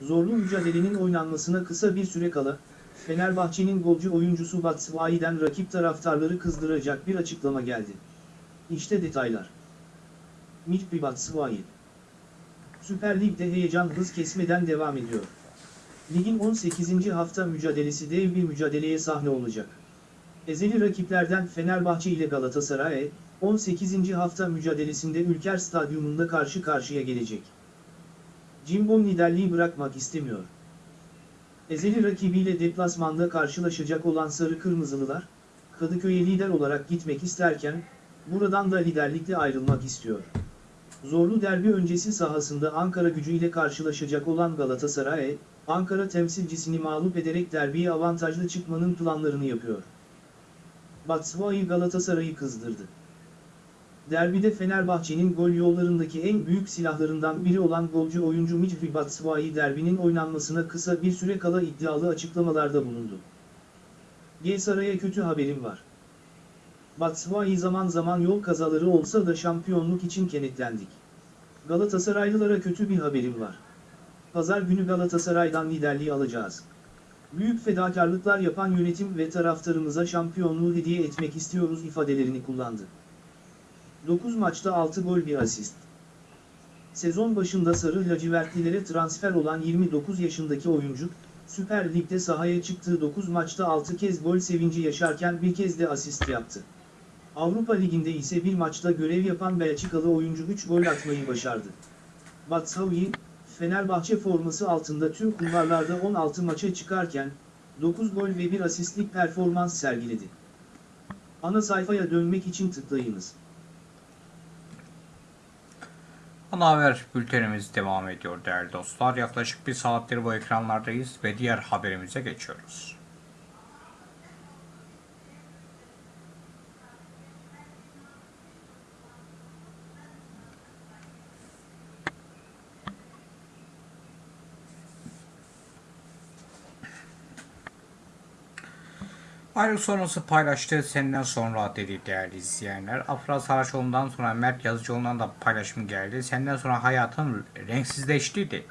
[SPEAKER 2] Zorlu mücadelenin oynanmasına kısa bir süre kala, Fenerbahçe'nin golcü oyuncusu Batshuayi'den rakip taraftarları kızdıracak bir açıklama geldi. İşte detaylar. Micpi Batshuayi Süper Lig'de heyecan hız kesmeden devam ediyor. Ligin 18. hafta mücadelesi dev bir mücadeleye sahne olacak. Ezeli rakiplerden Fenerbahçe ile Galatasaray, 18. hafta mücadelesinde Ülker Stadyumunda karşı karşıya gelecek. Cimbom liderliği bırakmak istemiyor. Ezeli rakibiyle deplasmanda karşılaşacak olan Sarı Kırmızılılar, Kadıköy'e lider olarak gitmek isterken, buradan da liderlikle ayrılmak istiyor. Zorlu derbi öncesi sahasında Ankara gücü ile karşılaşacak olan Galatasaray, Ankara temsilcisini mağlup ederek derbiye avantajlı çıkmanın planlarını yapıyor. Batshuayi Galatasaray'ı kızdırdı. Derbide Fenerbahçe'nin gol yollarındaki en büyük silahlarından biri olan golcü oyuncu Micvi Batshuayi derbinin oynanmasına kısa bir süre kala iddialı açıklamalarda bulundu. Gelsaray'a kötü haberim var. Batshuayi zaman zaman yol kazaları olsa da şampiyonluk için kenetlendik. Galatasaraylılara kötü bir haberim var. Pazar günü Galatasaray'dan liderliği alacağız. Büyük fedakarlıklar yapan yönetim ve taraftarımıza şampiyonluğu hediye etmek istiyoruz ifadelerini kullandı. 9 maçta 6 gol bir asist. Sezon başında Sarı lacivertlilere transfer olan 29 yaşındaki oyuncu, Süper Lig'de sahaya çıktığı 9 maçta 6 kez gol sevinci yaşarken bir kez de asist yaptı. Avrupa Ligi'nde ise bir maçta görev yapan Belçikalı oyuncu 3 gol atmayı başardı. Batshuayi, Fenerbahçe forması altında tüm kulvarlarda 16 maça çıkarken, 9 gol ve 1 asistlik performans sergiledi. Ana sayfaya dönmek için tıklayınız.
[SPEAKER 1] Ana haber bültenimiz devam ediyor değerli dostlar. Yaklaşık bir saattir bu ekranlardayız ve diğer haberimize geçiyoruz. Ayrılık sonrası paylaştığı senden sonra dedi değerli izleyenler. Afra Saraçoğlu'ndan sonra Mert Yazıcıoğlu'ndan da paylaşım geldi. Senden sonra hayatın renksizleşti dedi.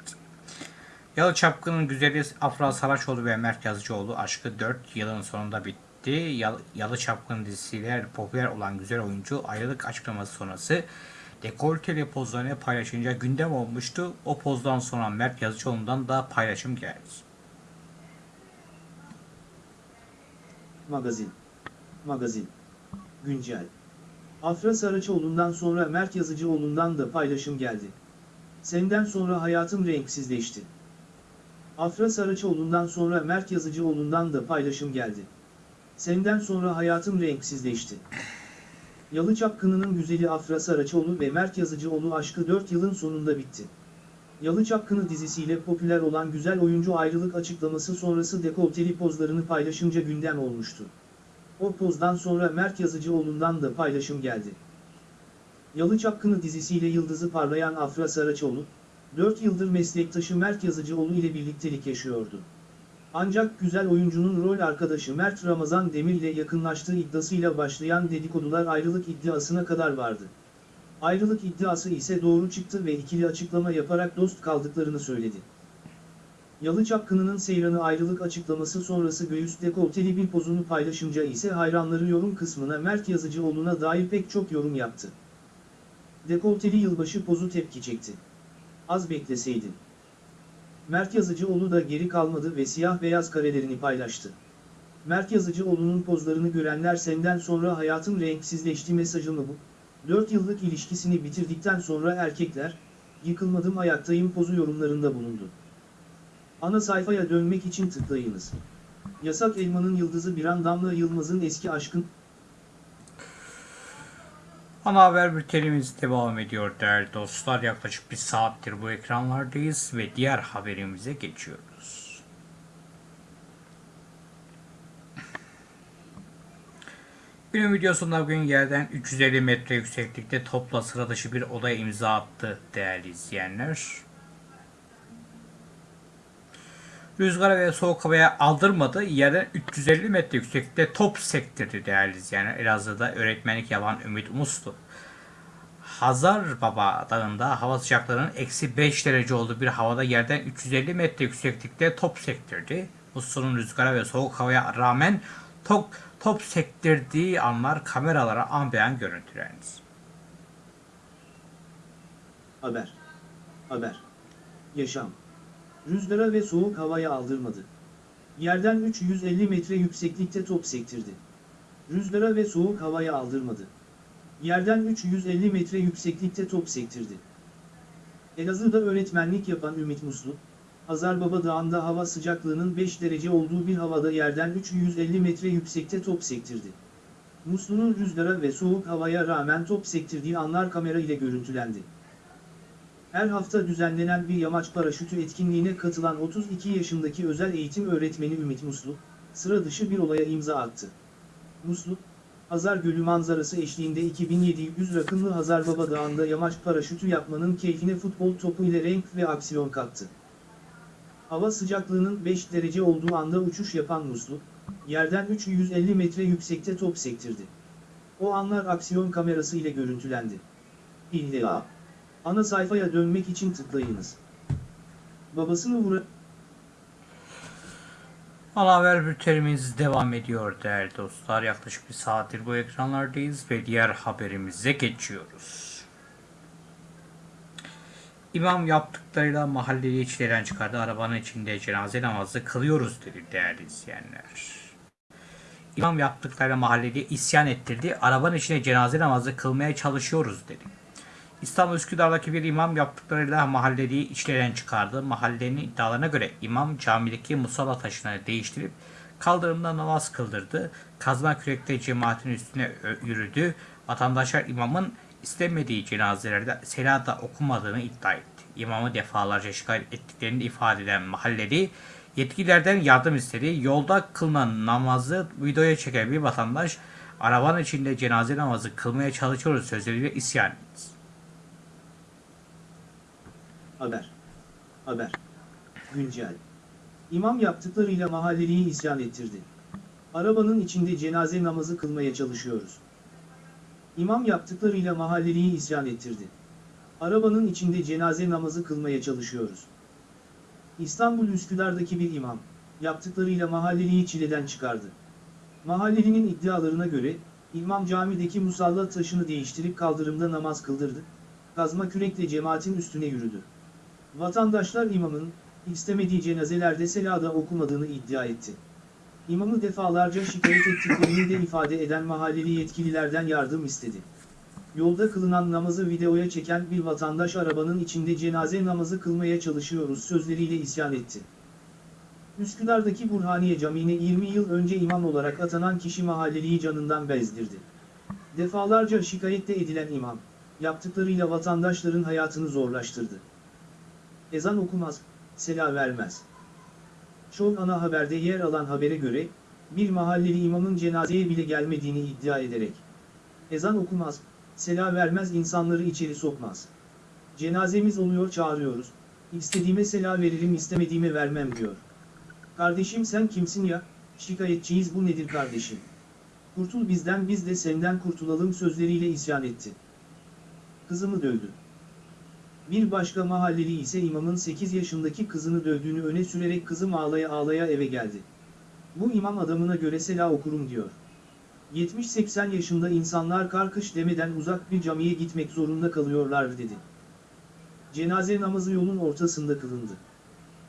[SPEAKER 1] Yalı Çapkın'ın güzeli Afra Saraçoğlu ve Mert Yazıcıoğlu aşkı 4 yılın sonunda bitti. Yalı, Yalı Çapkın dizisiyle popüler olan güzel oyuncu ayrılık açıklaması sonrası dekolteli pozlarını paylaşınca gündem olmuştu. O pozdan sonra Mert Yazıcıoğlu'ndan da paylaşım geldi.
[SPEAKER 2] Magazin. Magazin. Güncel. Afra Saraçoğlu'ndan sonra Mert Yazıcıoğlu'ndan da paylaşım geldi. Senden sonra hayatım renksizleşti. Afra Saraçoğlu'ndan sonra Mert Yazıcıoğlu'ndan da paylaşım geldi. Senden sonra hayatım renksizleşti. Yalı Çapkını'nın güzeli Afra Saraçoğlu ve Mert Yazıcıoğlu aşkı 4 yılın sonunda bitti. Yalı Çapkını dizisiyle popüler olan güzel oyuncu ayrılık açıklaması sonrası dekolteli pozlarını paylaşınca gündem olmuştu. O pozdan sonra Mert Yazıcıoğlu'ndan da paylaşım geldi. Yalı Çapkını dizisiyle yıldızı parlayan Afra Saraçoğlu, 4 yıldır meslektaşı Mert Yazıcıoğlu ile birliktelik yaşıyordu. Ancak güzel oyuncunun rol arkadaşı Mert Ramazan Demir ile yakınlaştığı iddiasıyla başlayan dedikodular ayrılık iddiasına kadar vardı. Ayrılık iddiası ise doğru çıktı ve ikili açıklama yaparak dost kaldıklarını söyledi. Yalı Çapkını'nın Seyran'ı ayrılık açıklaması sonrası göğüs dekolteli bir pozunu paylaşınca ise hayranları yorum kısmına Mert Yazıcıoğlu'na dair pek çok yorum yaptı. Dekolteli yılbaşı pozu tepki çekti. Az bekleseydin. Mert Yazıcıoğlu da geri kalmadı ve siyah beyaz karelerini paylaştı. Mert Yazıcıoğlu'nun pozlarını görenler senden sonra hayatım renksizleşti mesajı mı bu? 4 yıllık ilişkisini bitirdikten sonra erkekler, yıkılmadım ayaktayım pozu yorumlarında bulundu. Ana sayfaya dönmek için tıklayınız. Yasak Elman'ın yıldızı Biran Damla Yılmaz'ın eski aşkın
[SPEAKER 1] Ana haber bültenimiz devam ediyor değerli dostlar. Yaklaşık bir saattir bu ekranlardayız ve diğer haberimize geçiyoruz. Günün videosunda bugün yerden 350 metre yükseklikte topla sıra dışı bir odaya imza attı değerli izleyenler. Rüzgara ve soğuk havaya aldırmadı. Yerden 350 metre yükseklikte top sektirdi değerli izleyenler. Elazığ'da öğretmenlik yapan Ümit Muslu. Hazar Baba Dağı'nda hava sıcaklığının eksi 5 derece olduğu bir havada yerden 350 metre yükseklikte top sektirdi. Muslu'nun rüzgara ve soğuk havaya rağmen top, top sektirdiği anlar kameralara an beyan görüntülendi.
[SPEAKER 2] haber. Haber. Yaşam. Rüzgara ve soğuk havaya aldırmadı. Yerden 350 metre yükseklikte top sektirdi. Rüzgara ve soğuk havaya aldırmadı. Yerden 350 metre yükseklikte top sektirdi. Elazığ'da öğretmenlik yapan Ümit Muslu, Hazarbaba Dağı'nda hava sıcaklığının 5 derece olduğu bir havada yerden 350 metre yüksekte top sektirdi. Muslu'nun rüzgara ve soğuk havaya rağmen top sektirdiği anlar kamera ile görüntülendi. Her hafta düzenlenen bir yamaç paraşütü etkinliğine katılan 32 yaşındaki özel eğitim öğretmeni Ümit Muslu, sıra dışı bir olaya imza attı. Muslu, Hazar Gölü manzarası eşliğinde 2700 rakımlı Hazarbaba Dağı'nda yamaç paraşütü yapmanın keyfine futbol topu ile renk ve aksiyon kattı. Hava sıcaklığının 5 derece olduğu anda uçuş yapan Muslu, yerden 350 metre yüksekte top sektirdi. O anlar aksiyon kamerası ile görüntülendi. İlla. Ana sayfaya dönmek için tıklayınız. Babasını vura...
[SPEAKER 1] Ana haber bültenimiz devam ediyor değerli dostlar. Yaklaşık bir saattir bu ekranlardayız ve diğer haberimize geçiyoruz. İmam yaptıklarıyla mahalleli içlerden çıkardı. Arabanın içinde cenaze namazı kılıyoruz dedi değerli izleyenler. İmam yaptıklarıyla mahalleli isyan ettirdi. Arabanın içine cenaze namazı kılmaya çalışıyoruz dedi. İstanbul Üsküdar'daki bir imam yaptıklarıyla mahalleliyi içlerden çıkardı. Mahallenin iddialarına göre imam camideki musalla taşını değiştirip kaldırımda namaz kıldırdı. Kazma kürekle cemaatin üstüne yürüdü. Vatandaşlar imamın istemediği cenazelerde selada okumadığını iddia etti. İmamı defalarca şikayet ettiklerini ifade eden mahalleli yetkililerden yardım istedi. Yolda kılınan namazı videoya çeken bir vatandaş arabanın içinde cenaze namazı kılmaya çalışıyoruz sözleriyle isyan etti.
[SPEAKER 2] Haber. Haber. Güncel. İmam yaptıklarıyla mahalleliyi isyan ettirdi. Arabanın içinde cenaze namazı kılmaya çalışıyoruz. İmam yaptıklarıyla mahalleliyi isyan ettirdi. Arabanın içinde cenaze namazı kılmaya çalışıyoruz. İstanbul Üsküdar'daki bir imam, yaptıklarıyla mahalleliyi çileden çıkardı. Mahallelinin iddialarına göre, imam camideki musalla taşını değiştirip kaldırımda namaz kıldırdı, kazma kürekle cemaatin üstüne yürüdü. Vatandaşlar imamın, istemediği cenazelerde selada okumadığını iddia etti. İmamı defalarca şikayet ettiklerini de ifade eden mahalleli yetkililerden yardım istedi. Yolda kılınan namazı videoya çeken bir vatandaş arabanın içinde cenaze namazı kılmaya çalışıyoruz sözleriyle isyan etti. Üsküdar'daki Burhaniye Camii'ne 20 yıl önce imam olarak atanan kişi mahalleliyi canından bezdirdi. Defalarca şikayette edilen imam, yaptıklarıyla vatandaşların hayatını zorlaştırdı. Ezan okumaz, sela vermez. Çoğu ana haberde yer alan habere göre, bir mahalleli imamın cenazeye bile gelmediğini iddia ederek, ezan okumaz, sela vermez insanları içeri sokmaz. Cenazemiz oluyor çağırıyoruz, istediğime sela veririm istemediğime vermem diyor. Kardeşim sen kimsin ya, şikayetçiyiz bu nedir kardeşim? Kurtul bizden biz de senden kurtulalım sözleriyle isyan etti. Kızımı dövdü. Bir başka mahalleli ise imamın 8 yaşındaki kızını dövdüğünü öne sürerek kızım ağlaya ağlaya eve geldi. Bu imam adamına göre sela okurum diyor. 70-80 yaşında insanlar karkış demeden uzak bir camiye gitmek zorunda kalıyorlar dedi. Cenaze namazı yolun ortasında kılındı.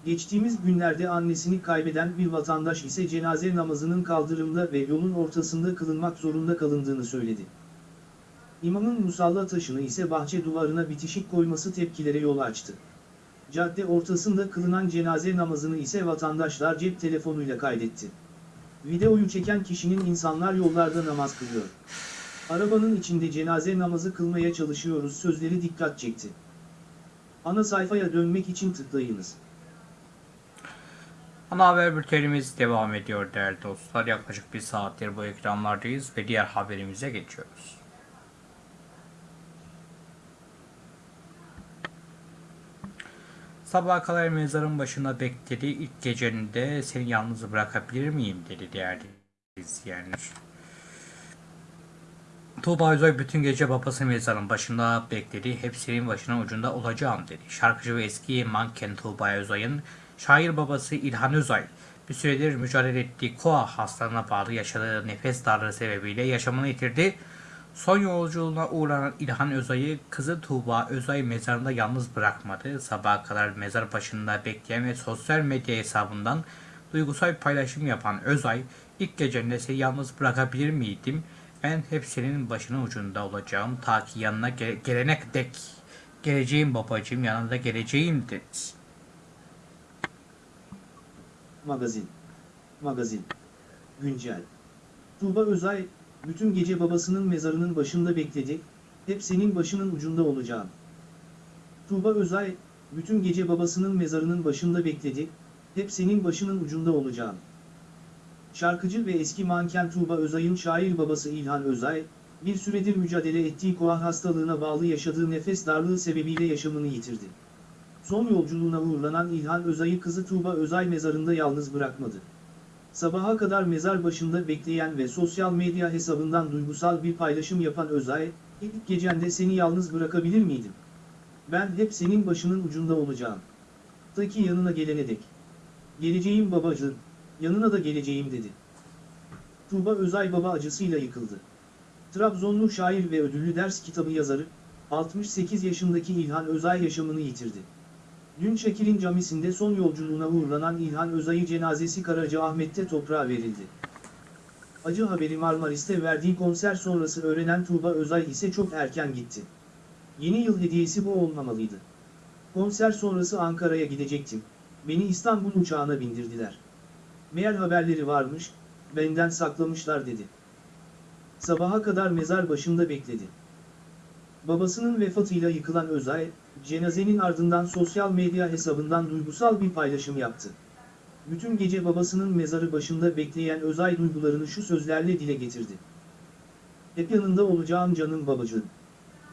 [SPEAKER 2] Geçtiğimiz günlerde annesini kaybeden bir vatandaş ise cenaze namazının kaldırımda ve yolun ortasında kılınmak zorunda kalındığını söyledi. İmamın musalla taşını ise bahçe duvarına bitişik koyması tepkilere yol açtı. Cadde ortasında kılınan cenaze namazını ise vatandaşlar cep telefonuyla kaydetti. Videoyu çeken kişinin insanlar yollarda namaz kılıyor. Arabanın içinde cenaze namazı kılmaya çalışıyoruz sözleri dikkat çekti. Ana sayfaya dönmek için tıklayınız.
[SPEAKER 1] Ana haber bültenimiz devam ediyor değerli dostlar. Yaklaşık bir saattir bu ekranlardayız ve diğer haberimize geçiyoruz. Sabaha kadar mezarın başında bekledi. İlk gecende seni yalnız bırakabilir miyim dedi değerli izleyenler. Tuğba Özay bütün gece babası mezarın başında bekledi. Hep senin başının ucunda olacağım dedi. Şarkıcı ve eski manken Tuğba Özay'ın şair babası İlhan Özay bir süredir mücadele ettiği koa hastalığına bağlı yaşadığı nefes darlığı sebebiyle yaşamını yitirdi. Son yolculuğuna uğranan İlhan Özay'ı kızı Tuğba Özay mezarında yalnız bırakmadı. Sabaha kadar mezar başında bekleyen ve sosyal medya hesabından duygusal paylaşım yapan Özay, ilk gecende seni yalnız bırakabilir miydim? Ben hep senin başının ucunda olacağım ta ki yanına gel- gelene dek. Geleceğim babacığım yanında geleceğim dedi.
[SPEAKER 2] Magazin. Magazin. Güncel. Tuğba Özay, bütün gece babasının mezarının başında bekledi, hep senin başının ucunda olacağım. Tuğba Özay, bütün gece babasının mezarının başında bekledi, hep senin başının ucunda olacağım. Şarkıcı ve eski manken Tuğba Özay'ın şair babası İlhan Özay, bir süredir mücadele ettiği koa hastalığına bağlı yaşadığı nefes darlığı sebebiyle yaşamını yitirdi. Son yolculuğuna uğurlanan İlhan Özay'ı kızı Tuğba Özay mezarında yalnız bırakmadı. Sabaha kadar mezar başında bekleyen ve sosyal medya hesabından duygusal bir paylaşım yapan Özay, ilk gecende seni yalnız bırakabilir miydim? Ben hep senin başının ucunda olacağım. Ta ki yanına gelene dek. Geleceğim babacığım, yanına da geleceğim dedi. Tuğba Özay baba acısıyla yıkıldı. Trabzonlu şair ve ödüllü ders kitabı yazarı, 68 yaşındaki İlhan Özay yaşamını yitirdi. Dün Şekil'in camisinde son yolculuğuna uğurlanan İlhan Özay'ı cenazesi Karacaahmet'te toprağa verildi. Acı haberi Marmaris'te verdiği konser sonrası öğrenen Tuğba Özay ise çok erken gitti. Yeni yıl hediyesi bu olmamalıydı. Konser sonrası Ankara'ya gidecektim. Beni İstanbul uçağına bindirdiler. Meğer haberleri varmış, benden saklamışlar dedi. Sabaha kadar mezar başında bekledi. Babasının vefatıyla yıkılan Özay, cenazenin ardından sosyal medya hesabından duygusal bir paylaşım yaptı. Bütün gece babasının mezarı başında bekleyen Özay duygularını şu sözlerle dile getirdi. Hep yanında olacağım canım babacığım.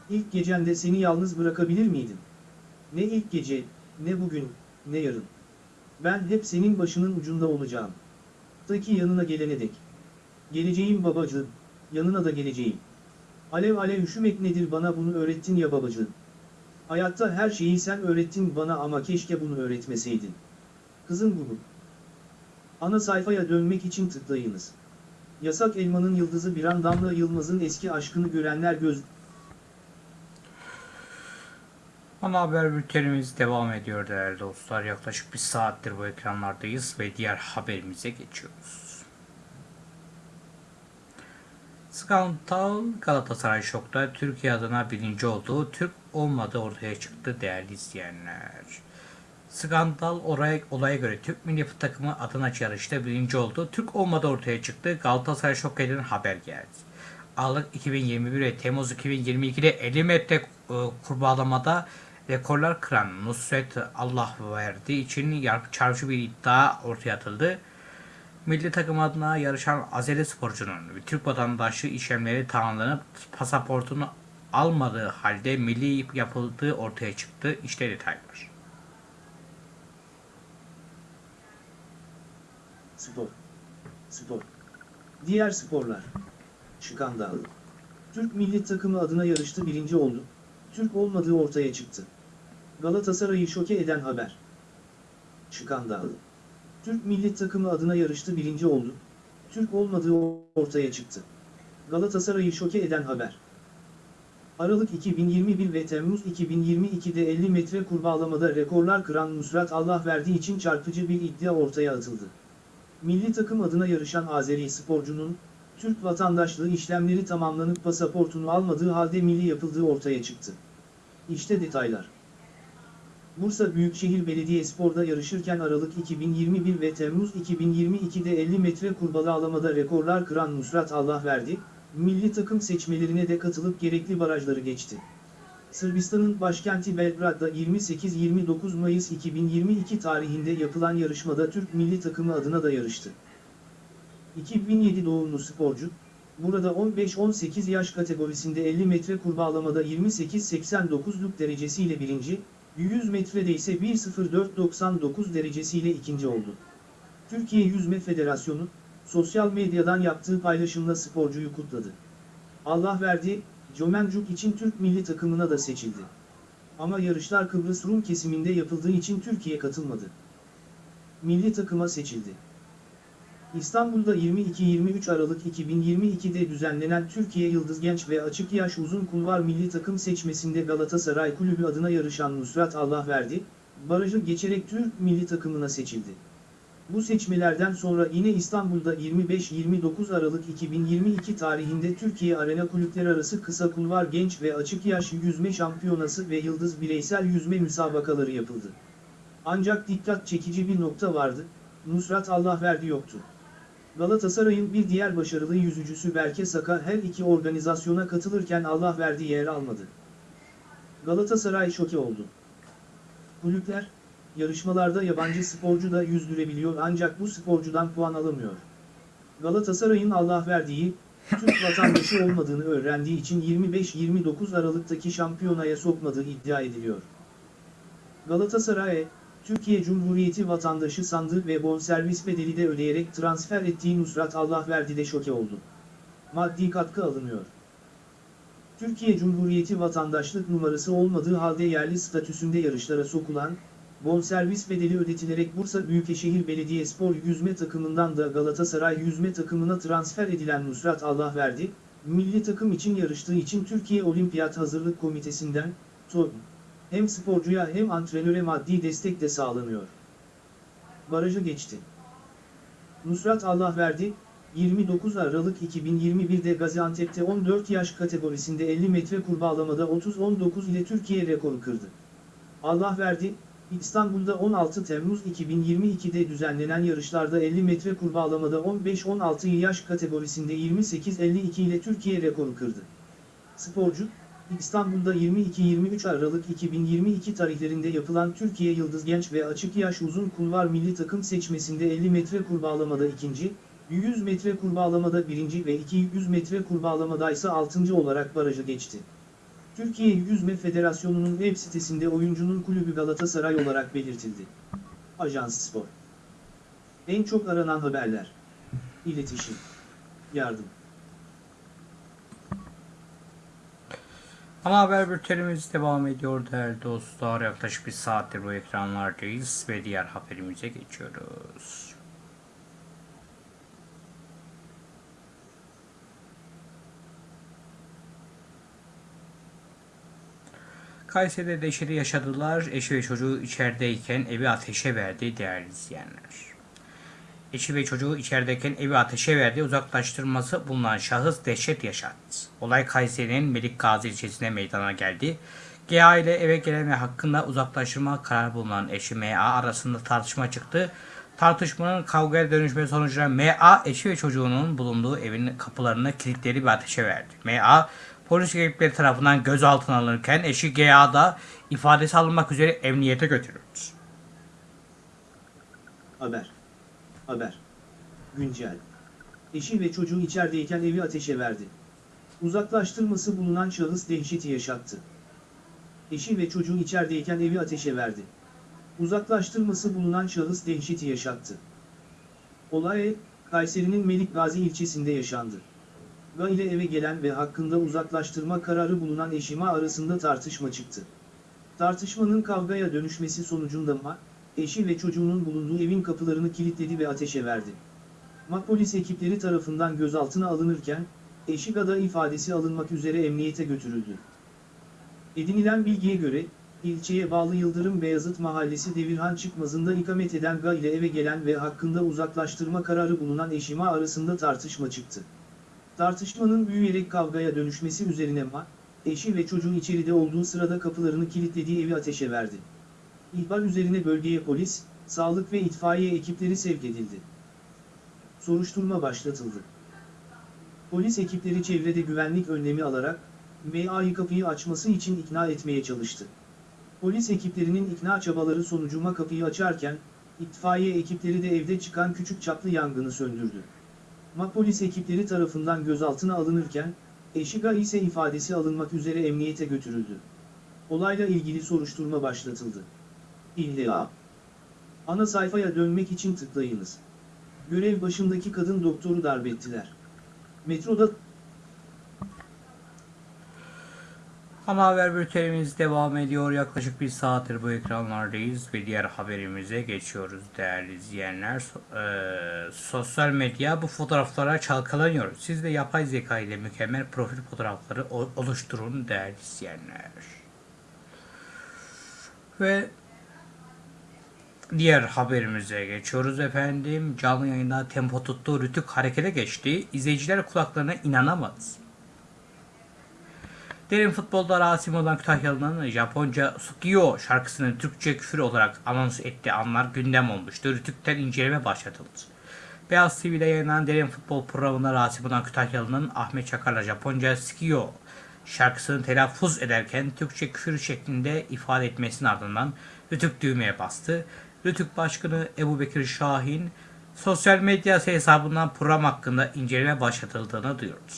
[SPEAKER 2] İlk gecende seni yalnız bırakabilir miydim? Ne ilk gece, ne bugün, ne yarın. Ben hep senin başının ucunda olacağım. Ta ki yanına gelene dek. Geleceğim babacığım, yanına da geleceğim. Alev alev üşümek nedir bana bunu öğrettin ya babacığım. Hayatta her şeyi sen öğrettin bana ama keşke bunu öğretmeseydin. Kızım bunu. Ana sayfaya dönmek için tıklayınız. Yasak Elmanın Yıldızı bir an Damla Yılmaz'ın eski aşkını görenler göz...
[SPEAKER 1] Ana haber bültenimiz devam ediyor değerli dostlar. Yaklaşık bir saattir bu ekranlardayız ve diğer haberimize geçiyoruz. Skandal Galatasaray şokta Türkiye adına birinci olduğu Türk olmadığı ortaya çıktı değerli izleyenler. Skandal olay, olaya göre Türk milli takımı adına yarışta birinci oldu. Türk olmadığı ortaya çıktı. Galatasaray şok eden haber geldi. Aralık 2021 ve Temmuz 2022'de 50 metre e, kurbağalamada rekorlar kıran Nusret Allah verdiği için çarpıcı bir iddia ortaya atıldı. Milli takım adına yarışan Azeri sporcunun Türk vatandaşı işlemleri tamamlanıp pasaportunu almadığı halde milli yapıldığı ortaya çıktı. İşte detaylar.
[SPEAKER 2] Spor. Spor. Diğer sporlar. Skandal. Türk milli takımı adına yarıştı birinci oldu. Türk olmadığı ortaya çıktı. Galatasaray'ı şoke eden haber. Skandal. Türk milli takımı adına yarıştı birinci oldu. Türk olmadığı ortaya çıktı. Galatasaray'ı şoke eden haber. Aralık 2021 ve Temmuz 2022'de 50 metre kurbağalamada rekorlar kıran Nusrat Allah verdiği için çarpıcı bir iddia ortaya atıldı. Milli takım adına yarışan Azeri sporcunun, Türk vatandaşlığı işlemleri tamamlanıp pasaportunu almadığı halde milli yapıldığı ortaya çıktı. İşte detaylar. Bursa Büyükşehir Belediyespor'da yarışırken Aralık 2021 ve Temmuz 2022'de 50 metre kurbağalamada rekorlar kıran Nusrat Allah verdi, milli takım seçmelerine de katılıp gerekli barajları geçti. Sırbistan'ın başkenti Belgrad'da 28-29 Mayıs 2022 tarihinde yapılan yarışmada Türk milli takımı adına da yarıştı. 2007 doğumlu sporcu, burada 15-18 yaş kategorisinde 50 metre kurbağalamada 28-89'luk derecesiyle birinci, 100 metrede ise 1.04.99 derecesiyle ikinci oldu. Türkiye Yüzme Federasyonu, sosyal medyadan yaptığı paylaşımla sporcuyu kutladı. Allah verdi, Jomencuk için Türk milli takımına da seçildi. Ama yarışlar Kıbrıs Rum kesiminde yapıldığı için Türkiye katılmadı. Milli takıma seçildi. İstanbul'da 22-23 Aralık 2022'de düzenlenen Türkiye Yıldız Genç ve Açık Yaş Uzun Kulvar Milli Takım seçmesinde Galatasaray Kulübü adına yarışan Nusrat Allah verdi, barajı geçerek Türk milli takımına seçildi. Bu seçmelerden sonra yine İstanbul'da 25-29 Aralık 2022 tarihinde Türkiye Arena Kulüpleri Arası Kısa Kulvar Genç ve Açık Yaş Yüzme Şampiyonası ve Yıldız Bireysel Yüzme müsabakaları yapıldı. Ancak dikkat çekici bir nokta vardı, Nusrat Allah verdi yoktu. Galatasaray'ın bir diğer başarılı yüzücüsü Berke Saka her iki organizasyona katılırken Allah verdi yer almadı. Galatasaray şoke oldu. Kulüpler, yarışmalarda yabancı sporcu da yüzdürebiliyor ancak bu sporcudan puan alamıyor. Galatasaray'ın Allah verdiği, Türk vatandaşı olmadığını öğrendiği için 25-29 Aralık'taki şampiyonaya sokmadığı iddia ediliyor. Galatasaray, Türkiye Cumhuriyeti vatandaşı sandı ve bonservis bedeli de ödeyerek transfer ettiği Nusrat Allah verdi de şoke oldu. Maddi katkı alınıyor. Türkiye Cumhuriyeti vatandaşlık numarası olmadığı halde yerli statüsünde yarışlara sokulan, bonservis bedeli ödetilerek Bursa Büyükşehir Belediyespor yüzme takımından da Galatasaray yüzme takımına transfer edilen Nusrat Allah verdi, milli takım için yarıştığı için Türkiye Olimpiyat Hazırlık Komitesi'nden, TOB, hem sporcuya hem antrenöre maddi destek de sağlanıyor. Barajı geçti. Nusrat Allah verdi, 29 Aralık 2021'de Gaziantep'te 14 yaş kategorisinde 50 metre kurbağalamada 30-19 ile Türkiye rekoru kırdı. Allah verdi, İstanbul'da 16 Temmuz 2022'de düzenlenen yarışlarda 50 metre kurbağalamada 15-16 yaş kategorisinde 28-52 ile Türkiye rekoru kırdı. Sporcu, İstanbul'da 22-23 Aralık 2022 tarihlerinde yapılan Türkiye Yıldız Genç ve Açık Yaş Uzun Kulvar Milli Takım seçmesinde 50 metre kurbağalamada ikinci, 100 metre kurbağalamada birinci ve 200 metre kurbağalamada ise altıncı olarak barajı geçti. Türkiye Yüzme Federasyonu'nun web sitesinde oyuncunun kulübü Galatasaray olarak belirtildi. Ajans Spor En çok aranan haberler İletişim yardım.
[SPEAKER 1] Ana haber bültenimiz devam ediyor değerli dostlar. Yaklaşık bir saattir bu ekranlardayız ve diğer haberimize geçiyoruz. Kayseri'de deşeri yaşadılar. Eşi ve çocuğu içerideyken evi ateşe verdi değerli izleyenler. Eşi ve çocuğu içerideyken evi ateşe verdi. Uzaklaştırması bulunan şahıs dehşet yaşattı. Olay Kayseri'nin Melik Gazi ilçesine meydana geldi. GA ile eve gelen ve hakkında uzaklaştırma kararı bulunan eşi MA arasında tartışma çıktı. Tartışmanın kavgaya dönüşme sonucunda MA eşi ve çocuğunun bulunduğu evin kapılarını kilitledi ve ateşe verdi. MA polis ekipleri tarafından gözaltına alınırken eşi GA'da ifadesi alınmak üzere emniyete götürüldü.
[SPEAKER 2] Haber. Haber. Güncel. Eşi ve çocuğu içerideyken evi ateşe verdi. Uzaklaştırması bulunan şahıs dehşeti yaşattı. Eşi ve çocuğu içerideyken evi ateşe verdi. Uzaklaştırması bulunan şahıs dehşeti yaşattı. Olay, Kayseri'nin Melik Gazi ilçesinde yaşandı. Ga ile eve gelen ve hakkında uzaklaştırma kararı bulunan eşima arasında tartışma çıktı. Tartışmanın kavgaya dönüşmesi sonucunda Ma, eşi ve çocuğunun bulunduğu evin kapılarını kilitledi ve ateşe verdi. Ma polis ekipleri tarafından gözaltına alınırken, eşi Ga'da ifadesi alınmak üzere emniyete götürüldü. Edinilen bilgiye göre, ilçeye bağlı Yıldırım Beyazıt Mahallesi Devirhan Çıkmazı'nda ikamet eden Ga ile eve gelen ve hakkında uzaklaştırma kararı bulunan eşima arasında tartışma çıktı. Tartışmanın büyüyerek kavgaya dönüşmesi üzerine Ma, eşi ve çocuğu içeride olduğu sırada kapılarını kilitlediği evi ateşe verdi. İhbar üzerine bölgeye polis, sağlık ve itfaiye ekipleri sevk edildi. Soruşturma başlatıldı. Polis ekipleri çevrede güvenlik önlemi alarak, MA'yı kapıyı açması için ikna etmeye çalıştı. Polis ekiplerinin ikna çabaları sonucuma kapıyı açarken, itfaiye ekipleri de evde çıkan küçük çaplı yangını söndürdü. Ma polis ekipleri tarafından gözaltına alınırken, Eşiga ise ifadesi alınmak üzere emniyete götürüldü. Olayla ilgili soruşturma başlatıldı. İlla. Ana sayfaya dönmek için tıklayınız. Görev başındaki kadın doktoru darbettiler. Metroda
[SPEAKER 1] Ana haber bültenimiz devam ediyor. Yaklaşık bir saattir bu ekranlardayız ve diğer haberimize geçiyoruz değerli izleyenler. Eee, sosyal medya bu fotoğraflara çalkalanıyor. Siz de yapay zeka ile mükemmel profil fotoğrafları oluşturun değerli izleyenler. Ve diğer haberimize geçiyoruz efendim. Canlı yayında tempo tuttu, rütük harekete geçti. İzleyiciler kulaklarına inanamadı. Derin futbolda Rasim olan Kütahyalı'nın Japonca Sukiyo şarkısını Türkçe küfür olarak anons ettiği anlar gündem olmuştu. Rütük'ten inceleme başlatıldı. Beyaz TV'de yayınlanan Derin Futbol programında Rasim olan Kütahyalı'nın Ahmet Çakar'la Japonca Sukiyo şarkısını telaffuz ederken Türkçe küfür şeklinde ifade etmesinin ardından Rütük düğmeye bastı. Rütük Başkanı Ebu Bekir Şahin sosyal medya hesabından program hakkında inceleme başlatıldığını duyurdu.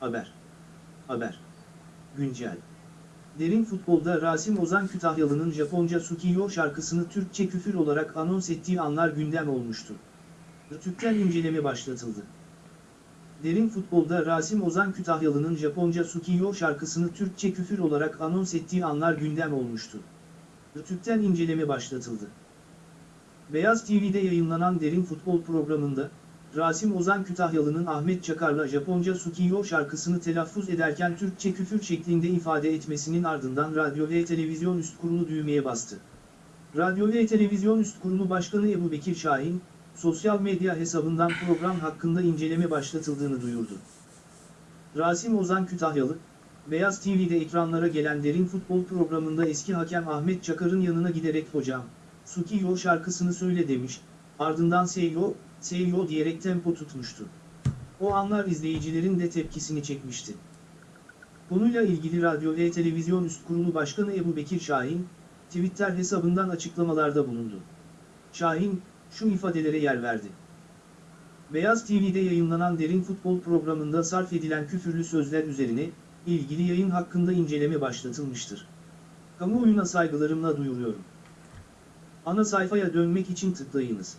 [SPEAKER 2] Haber. Haber. Güncel. Derin futbolda Rasim Ozan Kütahyalı'nın Japonca Sukiyo şarkısını Türkçe küfür olarak anons ettiği anlar gündem olmuştu. Rütük'ten inceleme başlatıldı. Derin futbolda Rasim Ozan Kütahyalı'nın Japonca Sukiyo şarkısını Türkçe küfür olarak anons ettiği anlar gündem olmuştu. Rütük'ten inceleme başlatıldı. Beyaz TV'de yayınlanan Derin Futbol programında, Rasim Ozan Kütahyalı'nın Ahmet Çakar'la Japonca Sukiyo şarkısını telaffuz ederken Türkçe küfür şeklinde ifade etmesinin ardından Radyo ve Televizyon Üst Kurulu düğmeye bastı. Radyo ve Televizyon Üst Kurulu Başkanı Ebu Bekir Şahin, sosyal medya hesabından program hakkında inceleme başlatıldığını duyurdu. Rasim Ozan Kütahyalı, Beyaz TV'de ekranlara gelen derin futbol programında eski hakem Ahmet Çakar'ın yanına giderek hocam, Sukiyo şarkısını söyle demiş, ardından Seiyo, Seiyo diyerek tempo tutmuştu. O anlar izleyicilerin de tepkisini çekmişti. Konuyla ilgili Radyo ve Televizyon Üst Kurulu Başkanı Ebu Bekir Şahin, Twitter hesabından açıklamalarda bulundu. Şahin, şu ifadelere yer verdi. Beyaz TV'de yayınlanan derin futbol programında sarf edilen küfürlü sözler üzerine, ilgili yayın hakkında inceleme başlatılmıştır. Kamuoyuna saygılarımla duyuruyorum. Ana sayfaya dönmek için tıklayınız.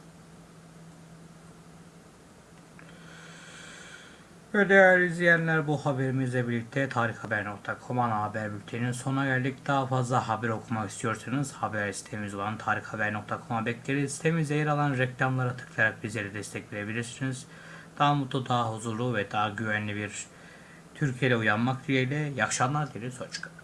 [SPEAKER 1] Ve değerli izleyenler bu haberimizle birlikte tarikhaber.com ana haber bülteninin sonuna geldik. Daha fazla haber okumak istiyorsanız haber sitemiz olan tarikhaber.com'a bekleriz. Sitemizde yer alan reklamlara tıklayarak bizlere destek verebilirsiniz. Daha mutlu, daha huzurlu ve daha güvenli bir Türkiye'de uyanmak dileğiyle. İyi akşamlar dileriz. Hoşçakalın.